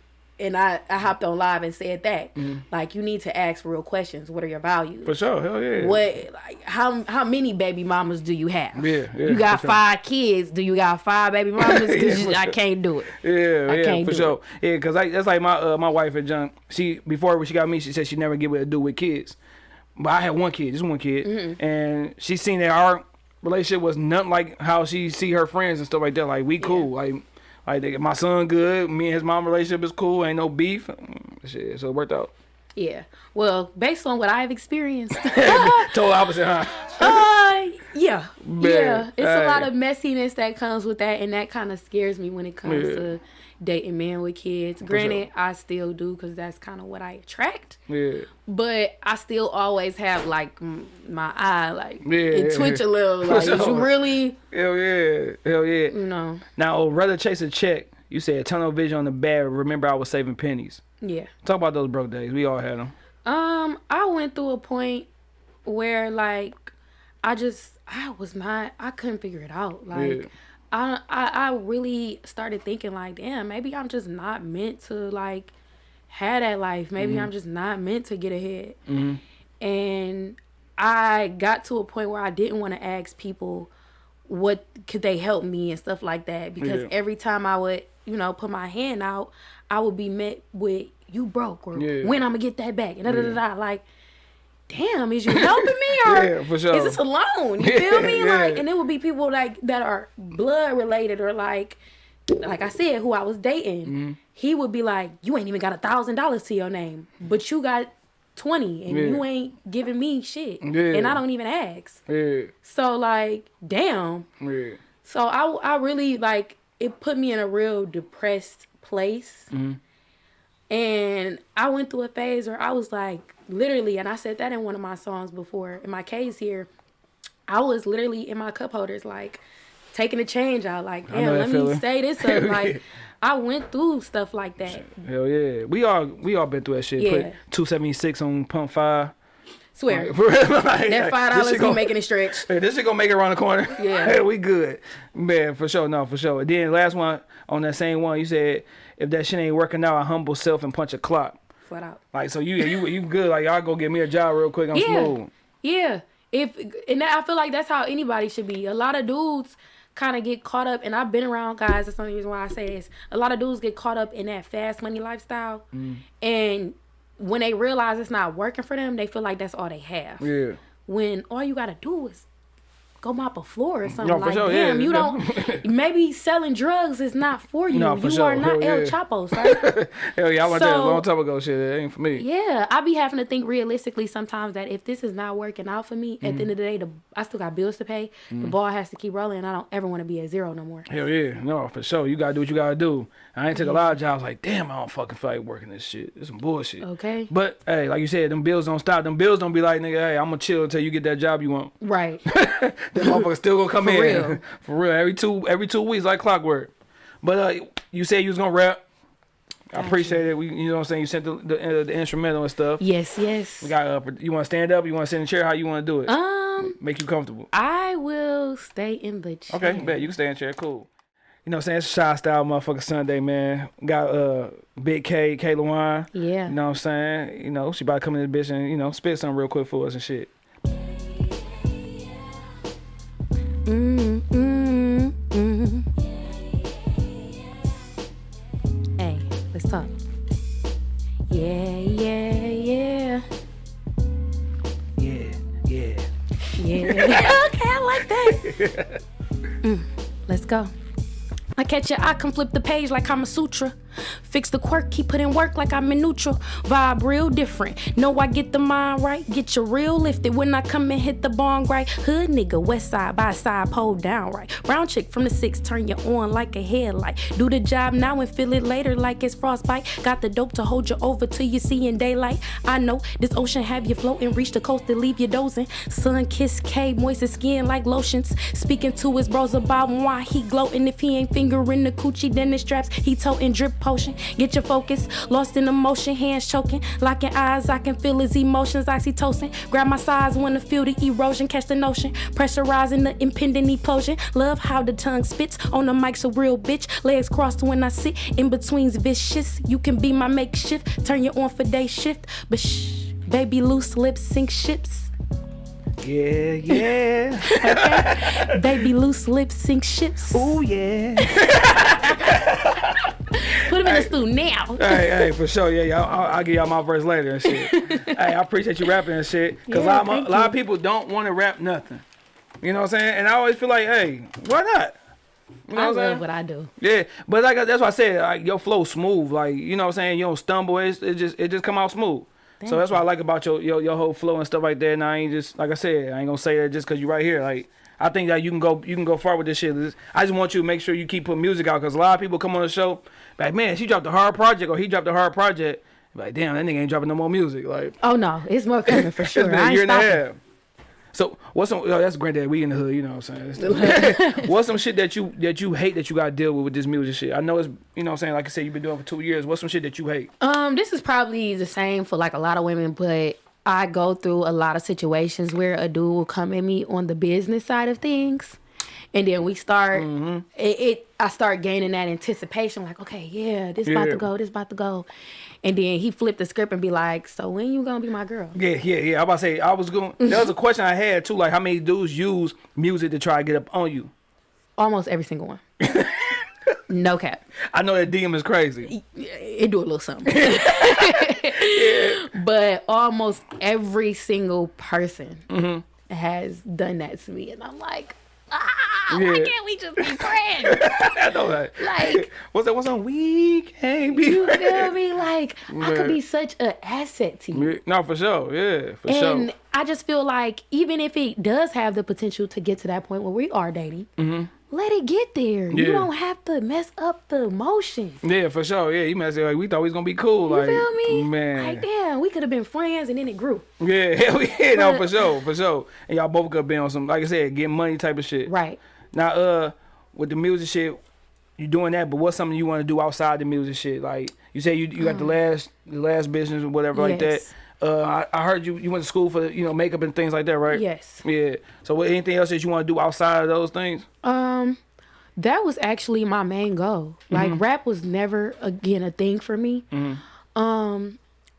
And I, I hopped on live and said that. Mm-hmm. Like you need to ask real questions. What are your values? For sure. Hell yeah. What like how how many baby mamas do you have? Yeah, yeah, You got for sure. five kids. Do you got five baby mamas? Yeah, you- I sure. can't do it. Yeah, I yeah, for sure. Yeah, cause like that's like my uh, my wife and John. She before when she got me, she said she never get with a dude with kids. But I had one kid, just one kid, Mm-hmm. and she seen that our relationship was nothing like how she see her friends and stuff like that. Like we cool, like like they, my son good. Me and his mom relationship is cool. Ain't no beef. Shit, so it worked out. Yeah. Well, based on what I've experienced, Total opposite, huh? uh, yeah, Man, yeah, it's a lot of messiness that comes with that, and that kind of scares me when it comes Yeah. to dating men with kids. Granted, I still do because that's kind of what I attract. Yeah, But I still always have like my eye, like Yeah, it twitch yeah. a little. Like, is you really, hell yeah, hell yeah. you know? Now, rather chase a check. You said tunnel vision on the bad. Remember, I was saving pennies. Yeah. Talk about those broke days. We all had them. Um, I went through a point where like I just I was not I couldn't figure it out. Like Yeah. I, I I really started thinking like, damn, maybe I'm just not meant to like have that life. Maybe mm-hmm. I'm just not meant to get ahead. Mm-hmm. And I got to a point where I didn't want to ask people what could they help me and stuff like that because Yeah. every time I would, you know, put my hand out, I would be met with you broke or Yeah. when I'm gonna get that back and da da da like damn, is you helping me or Yeah, for sure. is this a loan? You feel me? Yeah, Like and it would be people like that are blood related or like like I said, who I was dating, Mm-hmm. he would be like, You ain't even got a thousand dollars to your name, but you got twenty and you ain't giving me shit. And I don't even ask. Yeah, So like, damn. yeah, So I I really like it put me in a real depressed place. And I went through a phase where I was like literally and I said that in one of my songs before in my case here. I was literally in my cup holders like taking the change out like damn let me feeling. stay this up like I went through stuff like that. hell yeah. We all we all been through that shit. Yeah. Put two seventy six on pump five. Swear. For real, like, That five dollars be making it stretch. Hey, this shit gonna make it around the corner. Yeah. hey, we good. Man, for sure. No, for sure. And then last one on that same one, you said if that shit ain't working out, I humble self and punch a clock. Flat out. Like so, you you you good? Like y'all go get me a job real quick. I'm Yeah. smooth. Yeah. If and I feel like that's how anybody should be. A lot of dudes kind of get caught up, and I've been around guys. That's the only reason why I say this. A lot of dudes get caught up in that fast money lifestyle, Mm. and when they realize it's not working for them, they feel like that's all they have. Yeah. When all you gotta do is go mop a floor or something No, for like sure, yeah, you yeah. don't. maybe selling drugs is not for you. No, for you sure. are not Hell El yeah. Chapo, sir. Hell yeah, I went there a long time ago. Shit, it ain't for me. Yeah, I be having to think realistically sometimes that if this is not working out for me, at the mm. end of the day, the, I still got bills to pay. The mm. ball has to keep rolling. and I don't ever want to be at zero no more. Hell yeah, no, for sure. You gotta do what you gotta do. I ain't took a lot of jobs. Like, damn, I don't fucking feel like working this shit. It's some bullshit. Okay. But hey, like you said, them bills don't stop. Them bills don't be like, nigga, hey, I'm gonna chill until you get that job you want. Right. Them motherfuckers still gonna come For in real. for real every two every two weeks like clockwork. But uh, you said you was gonna rap. I appreciate it. We, you know what I'm saying. You sent the the, uh, the instrumental and stuff. yes, yes. We got. Uh, you want to stand up? You want to sit in the chair? How you want to do it? Um, Make you comfortable. I will stay in the chair. Okay, bet you can stay in the chair. Cool. You know what I'm saying? It's Shy Style motherfucker Sunday, man. Got uh Big K, K Lawine. Yeah. You know what I'm saying? You know, she about to come in this bitch and, you know, spit something real quick for us and shit. Mm, mm, mm. Hey, let's talk. Yeah, yeah, yeah. Yeah, yeah. Yeah. okay, I like that. Mm, let's go. I catch your eye, come flip the page like I'm a sutra. Fix the quirk, keep putting work like I'm in neutral. Vibe real different. Know I get the mind right. Get your real lifted when I come and hit the bong right. Hood nigga, west side by side, pole down right. Brown chick from the six, turn you on like a headlight. Do the job now and feel it later like it's frostbite. Got the dope to hold you over till you see in daylight. I know this ocean have you floating, reach the coast to leave you dozing. Sun kiss K, moist skin like lotions. Speaking to his bros about why he gloating. If he ain't fingering the coochie, then the straps he toting drip potion. Get your focus, lost in emotion, hands choking, locking eyes. I can feel his emotions, oxytocin. Grab my sides I feel the erosion, catch the notion, pressurizing the impending implosion. Love how the tongue spits on the mic's a real bitch. Legs crossed when I sit in between's vicious. You can be my makeshift, turn you on for day shift, but shh, baby loose lips sink ships. Yeah, yeah. okay. Baby loose lips sink ships. Ooh, yeah. Put him in the stew now. hey, hey, for sure. Yeah, yeah. I'll, I'll give y'all my verse later and shit. hey, I appreciate you rapping and shit. Because Yeah, a, lot, of- a lot of people don't want to rap nothing. You know what I'm saying? And I always feel like, hey, why not? You know I what I'm saying? love what I do. Yeah, but like that's why I said like your flow smooth. Like you know what I'm saying. You don't stumble. It's, it just it just come out smooth. So that's what I like about your, your your whole flow and stuff like that. And I ain't just like I said, I ain't gonna say that just cause you right here. Like I think that you can go you can go far with this shit. I just want you to make sure you keep putting music out because a lot of people come on the show like man she dropped a hard project or he dropped a hard project. Like damn that nigga ain't dropping no more music. Like Oh no, it's more coming for it's sure. I ain't year and a half. So what's some? Oh, that's granddad. We in the hood, you know what I'm saying. what's some shit that you that you hate that you got to deal with with this music shit? I know it's you know what I'm saying. Like I said, you've been doing it for two years. What's some shit that you hate? Um, this is probably the same for like a lot of women, but I go through a lot of situations where a dude will come at me on the business side of things. And then we start Mm-hmm. it, it I start gaining that anticipation, like, okay, yeah, this about to go, this about to go. And then he flipped the script and be like, So when you gonna be my girl? Yeah, yeah, yeah. I about to say I was going. There was a question I had too, like how many dudes use music to try to get up on you. Almost every single one. no cap. I know that DM is crazy. it do a little something. But almost every single person Mm-hmm. has done that to me, and I'm like, ah, why can't we just be friends? I know that. Like- what's that? What's on? We can't be. you feel me? Like I could be such an asset to you. Yeah, No, for sure. Yeah, for And sure. And I just feel like even if it does have the potential to get to that point where we are dating, let it get there. Yeah. You don't have to mess up the emotion. Yeah, for sure. Yeah, you must say like we thought we was gonna be cool. You like, feel me? man. Like damn, we could have been friends and then it grew. Yeah, hell yeah, no, for sure, for sure. And y'all both could be on some, like I said, getting money type of shit. Right. Now, uh, with the music shit, you doing that, but what's something you want to do outside the music shit? Like you say, you you got the last the last business or whatever like that. Uh, I, I heard you you went to school for you know makeup and things like that, right? Yes. Yeah. So, what, anything else that you want to do outside of those things? Um, that was actually my main goal. Like rap was never again a thing for me. Um,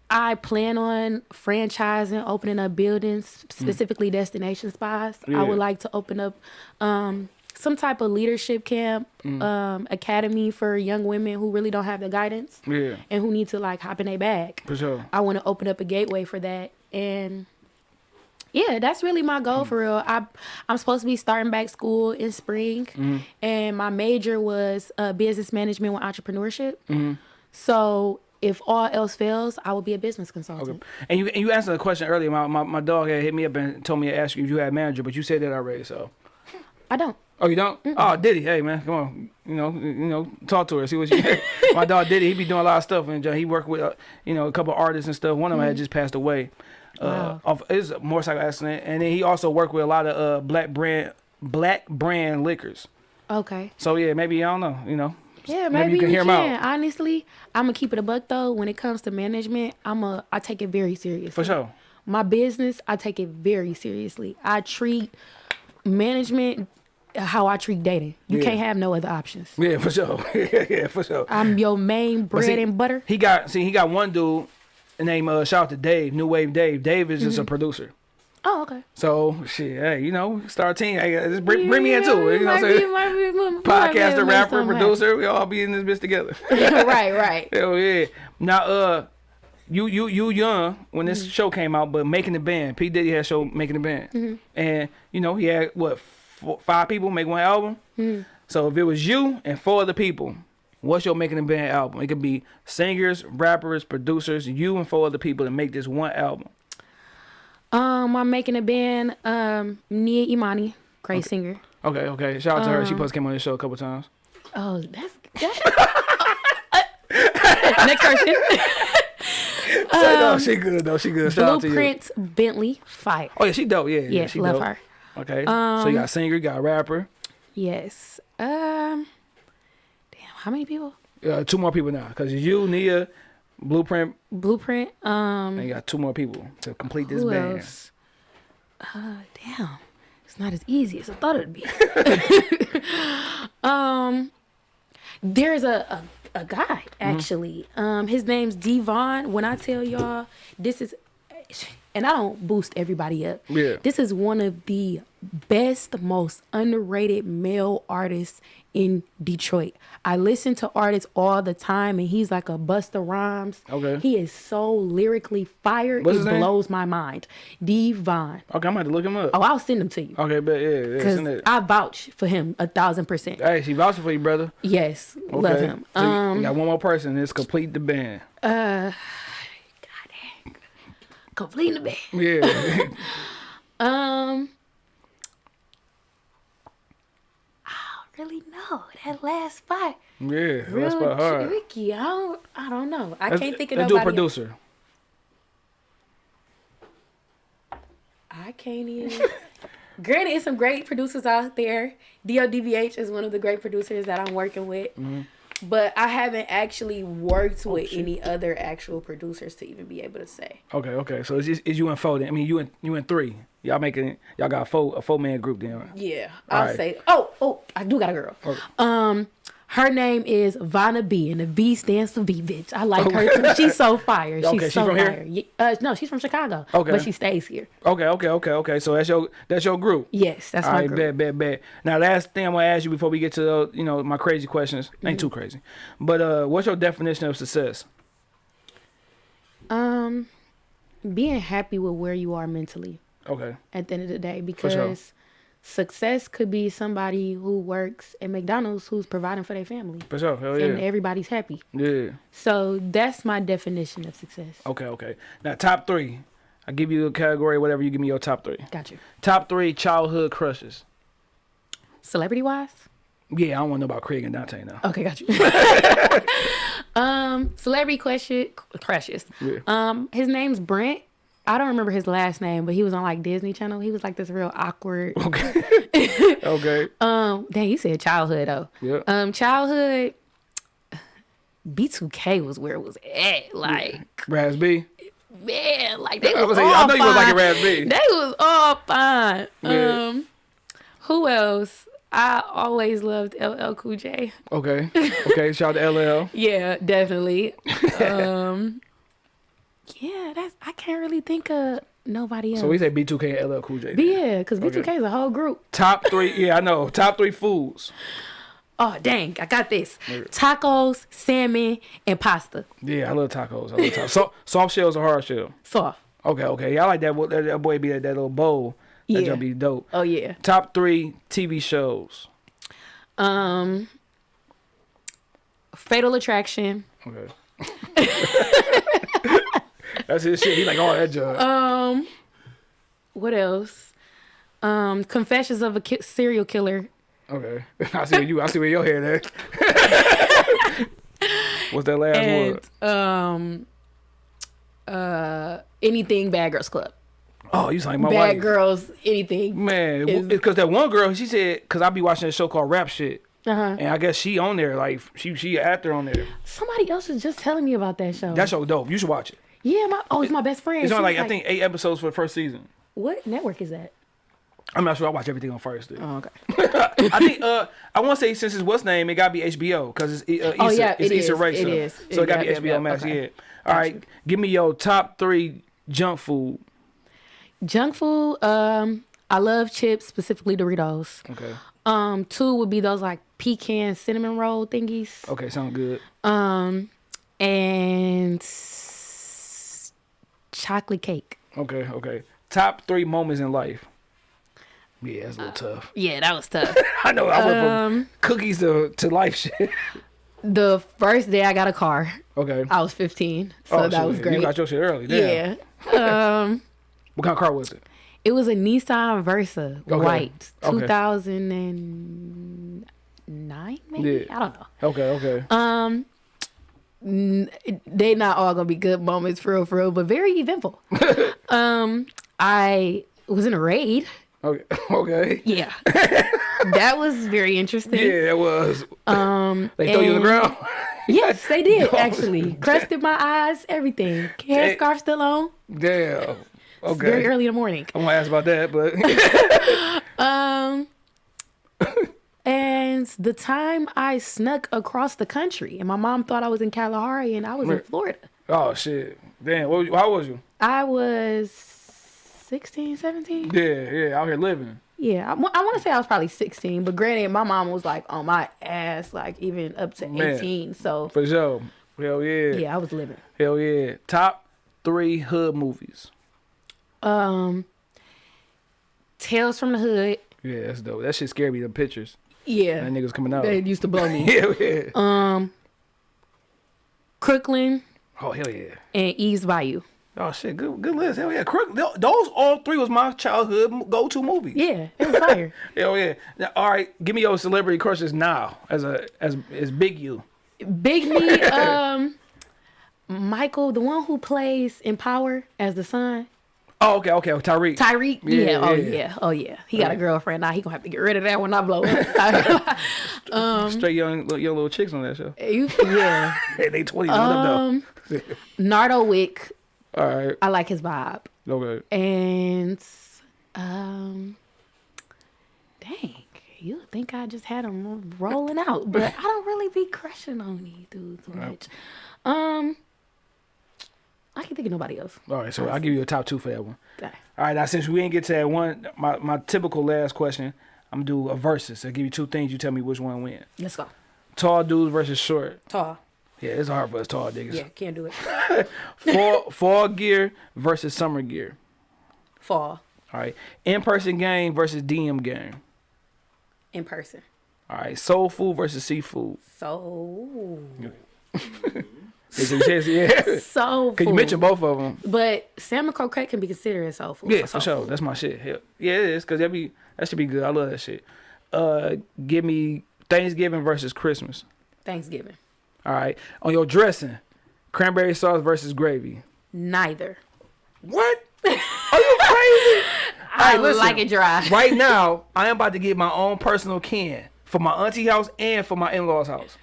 I plan on franchising, opening up buildings, specifically destination spas. I would like to open up um some type of leadership camp, um, academy for young women who really don't have the guidance Yeah, and who need to like hop in a bag. for sure. I want to open up a gateway for that. And yeah, that's really my goal for real. I I'm supposed to be starting back school in spring, and my major was uh, business management with entrepreneurship. So if all else fails, I will be a business consultant. And you and you answered a question earlier. My, my my dog had hit me up and told me to ask you if you had a manager, but you said that already. So. I don't. Oh, you don't? Oh, Diddy. Hey, man, come on. You know, you know, talk to her. See what she. my dog Diddy. He be doing a lot of stuff, and he worked with, uh, you know, a couple artists and stuff. One of them had just passed away. Uh, Wow. off a motorcycle accident, and then he also worked with a lot of uh black brand black brand liquors. Okay. So yeah, maybe I don't know. You know. Yeah, Maybe maybe, you can hear can. out. Honestly, I'm gonna keep it a buck though. When it comes to management, I'm a I take it very seriously. For sure. my business, I take it very seriously. I treat management how I treat dating. You Yeah. can't have no other options. Yeah, for sure. yeah, yeah, for sure. I'm your main bread see, and butter. He got see he got one dude named uh, shout out to Dave, New Wave Dave. Dave is Mm-hmm. just a producer. Oh, okay. So shit, hey, you know, start team. Hey, just bring, bring me into it. You know what I'm saying? be- might be- might Podcaster, rapper, producer, we all be in this bitch together. right, right. Hell yeah. Now, uh, you you you young when Mm-hmm. this show came out, but making the band. P Diddy had show making the band, Mm-hmm. and you know he had what four, five people make one album. Mm-hmm. So if it was you and four other people, what's your making a band album? It could be singers, rappers, producers, you and four other people to make this one album. Um, I'm making a band. Um, Nia Imani, great singer. Okay, okay. Shout out to her. Uh-huh. She supposed to came on the show a couple times. Oh, that's that. Next person. Say, no, she good though. She good. Shout out to you. Bentley Fire. Oh yeah, she dope. Yeah, yeah. Yeah, she love dope. her. Okay. so you got singer, you got rapper. Yes. Um. Damn, how many people? Uh, two more people now, cause you, Nia, Blueprint, Blueprint. Um. and you got two more people to complete this band. else? Uh, damn. It's not as easy as I thought it'd be. um, there's a, a, a guy Mm-hmm. actually. Um, his name's Devon. When I tell y'all, this is, and I don't boost everybody up. Yeah. This is one of the best, most underrated male artists in Detroit. I listen to artists all the time, and he's like a Busta Rhymes. Okay. He is so lyrically fired. What's it blows my mind. Devon. Okay, I'm gonna have to look him up. Oh, I'll send him to you. Okay, but yeah, yeah, send it. I vouch for him a thousand percent. Hey, she vouching for you, brother. Yes, Okay. love him. So Um, got one more person. It's complete the band. Completing the band. Yeah. Um, I don't really know that last spot. yeah. That's Real about hard. tricky. I don't. I don't know. I Let's, can't think of let's do nobody. a producer. I can't even. Granted, it's some great producers out there. DODVH is one of the great producers that I'm working with. Mm-hmm. But I haven't actually worked Oh, with any other actual producers to even be able to say. Okay, okay. So it's, just, it's you and four. Then. I mean, you and you and three. Y'all making y'all got a four a four man group then. Yeah, I'll Alright. say. Oh, oh, I do got a girl. Okay. Um, her name is Vanna B, and the B stands for B, bitch. I like her too. She's so fire. She's Okay, she so from here? fire. Ye- Uh, no, she's from Chicago. Okay. but she stays here. Okay, okay, okay, okay. So that's your that's your group. Yes, that's All my right, girl. bet, bet, bet. Now, last thing I'm gonna ask you before we get to uh, you know my crazy questions. Ain't too crazy, but uh, what's your definition of success? Um, being happy with where you are mentally Okay, at the end of the day, because success could be somebody who works at McDonald's who's providing for their family, for sure. Hell yeah. and everybody's happy. yeah. So that's my definition of success. Okay, okay. Now, top three. I give you a category, whatever. You give me your top three. Got you. Top three childhood crushes. Celebrity wise. Yeah, I don't want to know about Craig and Dante now. Okay, got you. um, celebrity question crushes. Yeah. Um, his name's Brent. I don't remember his last name, but he was on like Disney Channel. He was like this real awkward. Okay. okay. Um, dang, you said childhood though. Yeah. Um, childhood. B2K was where it was at. Like Raz B. man, like they I was was all I know you was like a fine. raspberry. They was all fine. Yeah. Um, who else? I always loved LL Cool J. Okay. Okay. Shout out to LL. Yeah, definitely. um, yeah, that's I can't really think of nobody else. So we say B2K and LL Cool J. But yeah, because B2K Okay. is a whole group. Top three. Yeah, I know. Top three foods. Oh dang, I got this. Tacos, salmon, and pasta. Yeah, I love tacos. I love tacos. So, soft shells or hard shell? Soft. Okay, okay. Yeah, I like that. That, that boy be that, that little bowl. That Yeah. jump be dope. Oh yeah. Top three TV shows. Um, Fatal Attraction. Okay. That's his shit. He like all that junk. Um, what else? Um, Confessions of a Ki- Serial Killer. okay. I see where you. I see where your head at. What's that last And word? um, uh, anything Bad Girls Club. Oh, you sound like my Bad wife. Girls, anything. Man, because that one girl, she said, because I be watching a show called Rap Shit, Uh huh. and I guess she on there, like she she an actor on there. Somebody else was just telling me about that show. That show dope. You should watch it. Yeah, my oh, it's my best friend. It's only was like, I think eight episodes for the first season. What network is that? I'm not sure. I watch everything on first. Dude. Oh, okay. I think uh I want to say since it's what's name, it got to be HBO because it's uh, Issa, Oh, yeah, it's it Issa is. Rae. It so, is. So it It got to be HBO Max. okay. Yeah. All right, give me your top three junk food. Junk food. Um, I love chips, specifically Doritos. Okay. Um, two would be those like pecan cinnamon roll thingies. Okay, sound good. Um, and chocolate cake. Okay, okay. Top three moments in life. Yeah, that's a little tough. Yeah, that was tough. I know. I went um, from cookies to, to life shit. the first day I got a car, okay. I was 15, so that so was great. You got your shit early. Damn. Yeah. um, What kind of car was it? it was a Nissan Versa, Okay. white, Okay. 2009 maybe. Yeah. I don't know. Okay, okay. Um, they not all gonna be good moments for real, for real, but very eventful. um, I was in a raid. Okay. Okay. Yeah, that was very interesting. Yeah, it was. Um, They throw you on the ground. Yes, they did No. actually. Crusted my eyes, everything. Hair scarf still on. Damn. It's Very early in the morning. I'm gonna ask about that, but Um, and the time I snuck across the country, and my mom thought I was in Kalahari, and I was in Florida. oh shit. Damn. What, how was you? I was 16, 17. Yeah, yeah. Out here living. Yeah, I, want to say I was probably 16, but granted, my mom was like on my ass, like even up to Man. 18. So, For sure. Hell yeah. yeah, I was living. Hell yeah. Top three hood movies. Um, Tales from the Hood. Yeah, that's dope. That shit scared me. The pictures. Yeah, That niggas coming out. they used to blow me. yeah, yeah. um, Crooklyn oh hell yeah. and Eve's Bayou. Oh shit. Good good list. Hell yeah. Crook. Those all three was my childhood go to movies. Yeah, it was fire. Hell yeah. Now, all right. Give me your celebrity crushes now as a as as big you. Big me, um, Michael, the one who plays in Power as the son. Oh okay okay. Tariq. Tariq, Yeah, yeah, oh yeah. yeah, oh yeah. He got a girlfriend now. He gonna have to get rid of that when I blow up. Straight young little- young little chicks on that show. You- yeah. Hey, they twenty. Um, Nardo Wick. All right. I like his vibe, Okay. and um, dang, you think I just had him rolling out, but I don't really be crushing on these dudes much. Um, I can think of nobody else. All right. So I'll give you a top two for that one. Okay. All right, now since we didn't get to that one, my, my typical last question, I'm gonna do a versus. I'll give you two things. You tell me which one win. Let's go. Tall dudes versus short. Tall. Yeah, it's hard for us tall niggas. Yeah, can't do it. Fall fall gear versus summer gear. Fall All right, in person game versus DM game. in person. All right, soul food versus seafood. So Yeah, so you yeah. so. Cause you mentioned both of them. But salmon croquette can be considered soul food. Yeah, soul for sure. food. That's my shit. Hell, yeah, it is. Cause that be that should be good. I love that shit. Uh, give me Thanksgiving versus Christmas. Thanksgiving. All right, on your dressing, cranberry sauce versus gravy. Neither. What? Are you crazy? I Hey, listen. like it dry. right now, I am about to get my own personal can for my auntie house and for my in-laws house.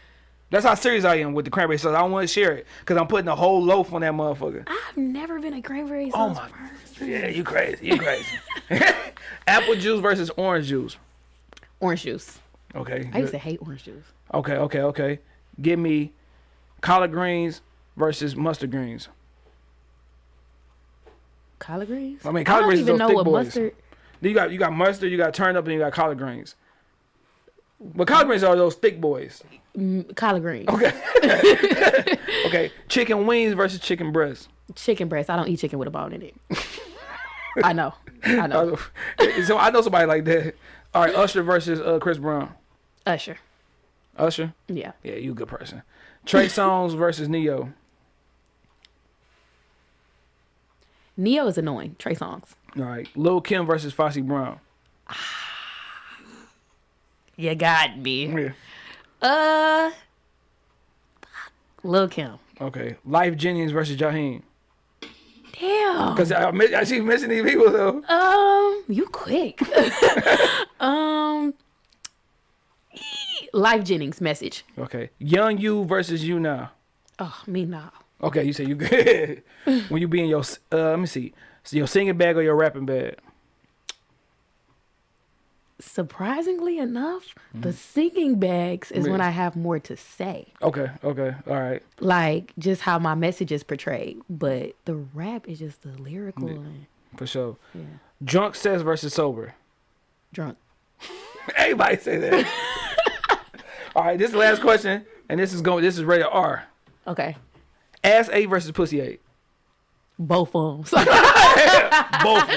That's how serious I am with the cranberry sauce. I don't want to share it because I'm putting a whole loaf on that motherfucker. I've never been a cranberry Oh sauce my- person. Yeah, you crazy. You crazy. Apple juice versus orange juice. Orange juice. Okay. I used to hate orange juice. Okay, okay, okay. Give me collard greens versus mustard greens. Collard greens. I mean, collard I don't greens is even those know thick what boys. mustard. You got you got mustard, you got turnip, and you got collard greens. But collard greens are those thick boys. Collard greens. Okay. okay. Chicken wings versus chicken breast. Chicken breast. I don't eat chicken with a bone in it. I know. I know. so I know somebody like that. All right, Usher versus uh, Chris Brown. Usher. Usher. Yeah. Yeah, you a good person. Trey Songz versus Ne-Yo. Ne-Yo is annoying. Trey Songz. All right, Lil Kim versus Foxy Brown. You got me. Yeah. Uh. Lil Kim. Okay, Lyfe Jennings versus Jaheim. Damn. Cause I, I keep missing these people though. Um, you quick. um, Lyfe Jennings message. Okay, Young You versus You Now. Oh, me now. Okay, you say you good. when you be in your uh, let me see, so your singing bag or your rapping bag. Surprisingly enough, the singing bags is when I have more to say. Okay, okay, all right. Like just how my message is portrayed. But the rap is just the lyrical and For sure. yeah. Drunk says versus sober. Drunk. Everybody say that. All right, this is the last question, and this is going. This is rated R. Okay. Ass eight versus pussy A. Both of them. Both. of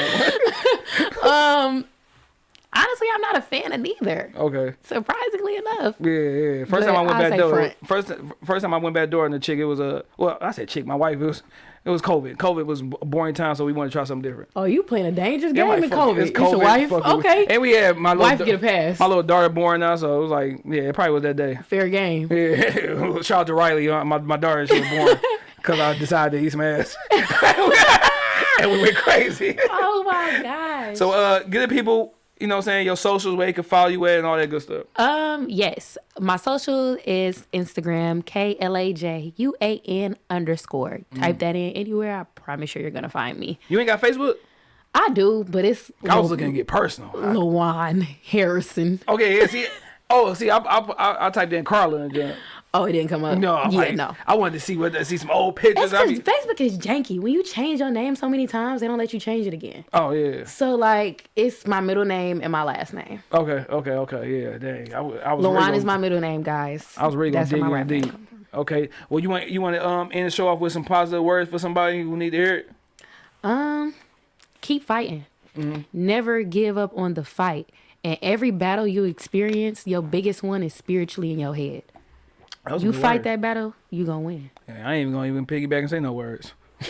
them. um honestly I'm not a fan of neither. Okay. Surprisingly enough. Yeah, yeah. First But time I went I'll back door. front. First, first time I went back door, and the chick, it was a. Well, I said chick. My wife. It was. It was COVID. COVID was a boring time, so we wanted to try something different. Oh, you playing a dangerous Yeah, game like, in COVID. it, it's It's your wife? Okay. And we had my Wife get a pass. My little daughter born now, so it was like, yeah, it probably was that day. Fair game. Yeah, shout out to Riley, uh, my my daughter. She was born because I decided to eat some ass, and we went crazy. Oh my gosh. So, uh, get the people, you know, what I'm saying your socials where they can follow you at and all that good stuff. Um, yes. My social is Instagram, K L A J U A N underscore. Mm. Type that in anywhere. I promise you you're gonna find me. You ain't got Facebook? I do, but it's I was looking to get personal. Lawan Harrison. okay, yeah, see. Oh, see, I I, I, I typed in Carla then, Oh, it didn't come up. no, I'm yeah, like, no. I wanted to see what see some old pictures. That's I because mean, Facebook is janky. When you change your name so many times, they don't let you change it again. oh yeah. So like, it's my middle name and my last name. Okay, okay, okay, yeah. Dang, I, I was. Lawan is my middle name, guys. I was really gonna That's dig my in name deep. Okay. Well, you want you want to um end the show off with some positive words for somebody who need to hear it. Um, keep fighting. Mm-hmm. Never give up on the fight. And every battle you experience, your biggest one is spiritually in your head. You fight word. that battle, you gonna win. Yeah, I ain't even gonna even piggyback and say no words.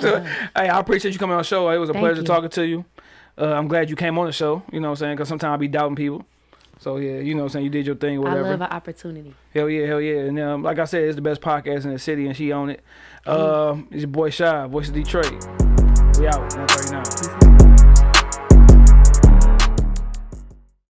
Just- hey, I appreciate you coming on the show. It was a Thank pleasure you. talking to you. Uh, I'm glad you came on the show. You know what I'm saying? Because sometimes I be doubting people. So yeah, you know what I'm saying? You did your thing, whatever. I love an opportunity. Hell yeah, hell yeah. And um, like I said, it's the best podcast in the city, and she own it. Um, it's your boy Shy, voice of Detroit. We out. 139.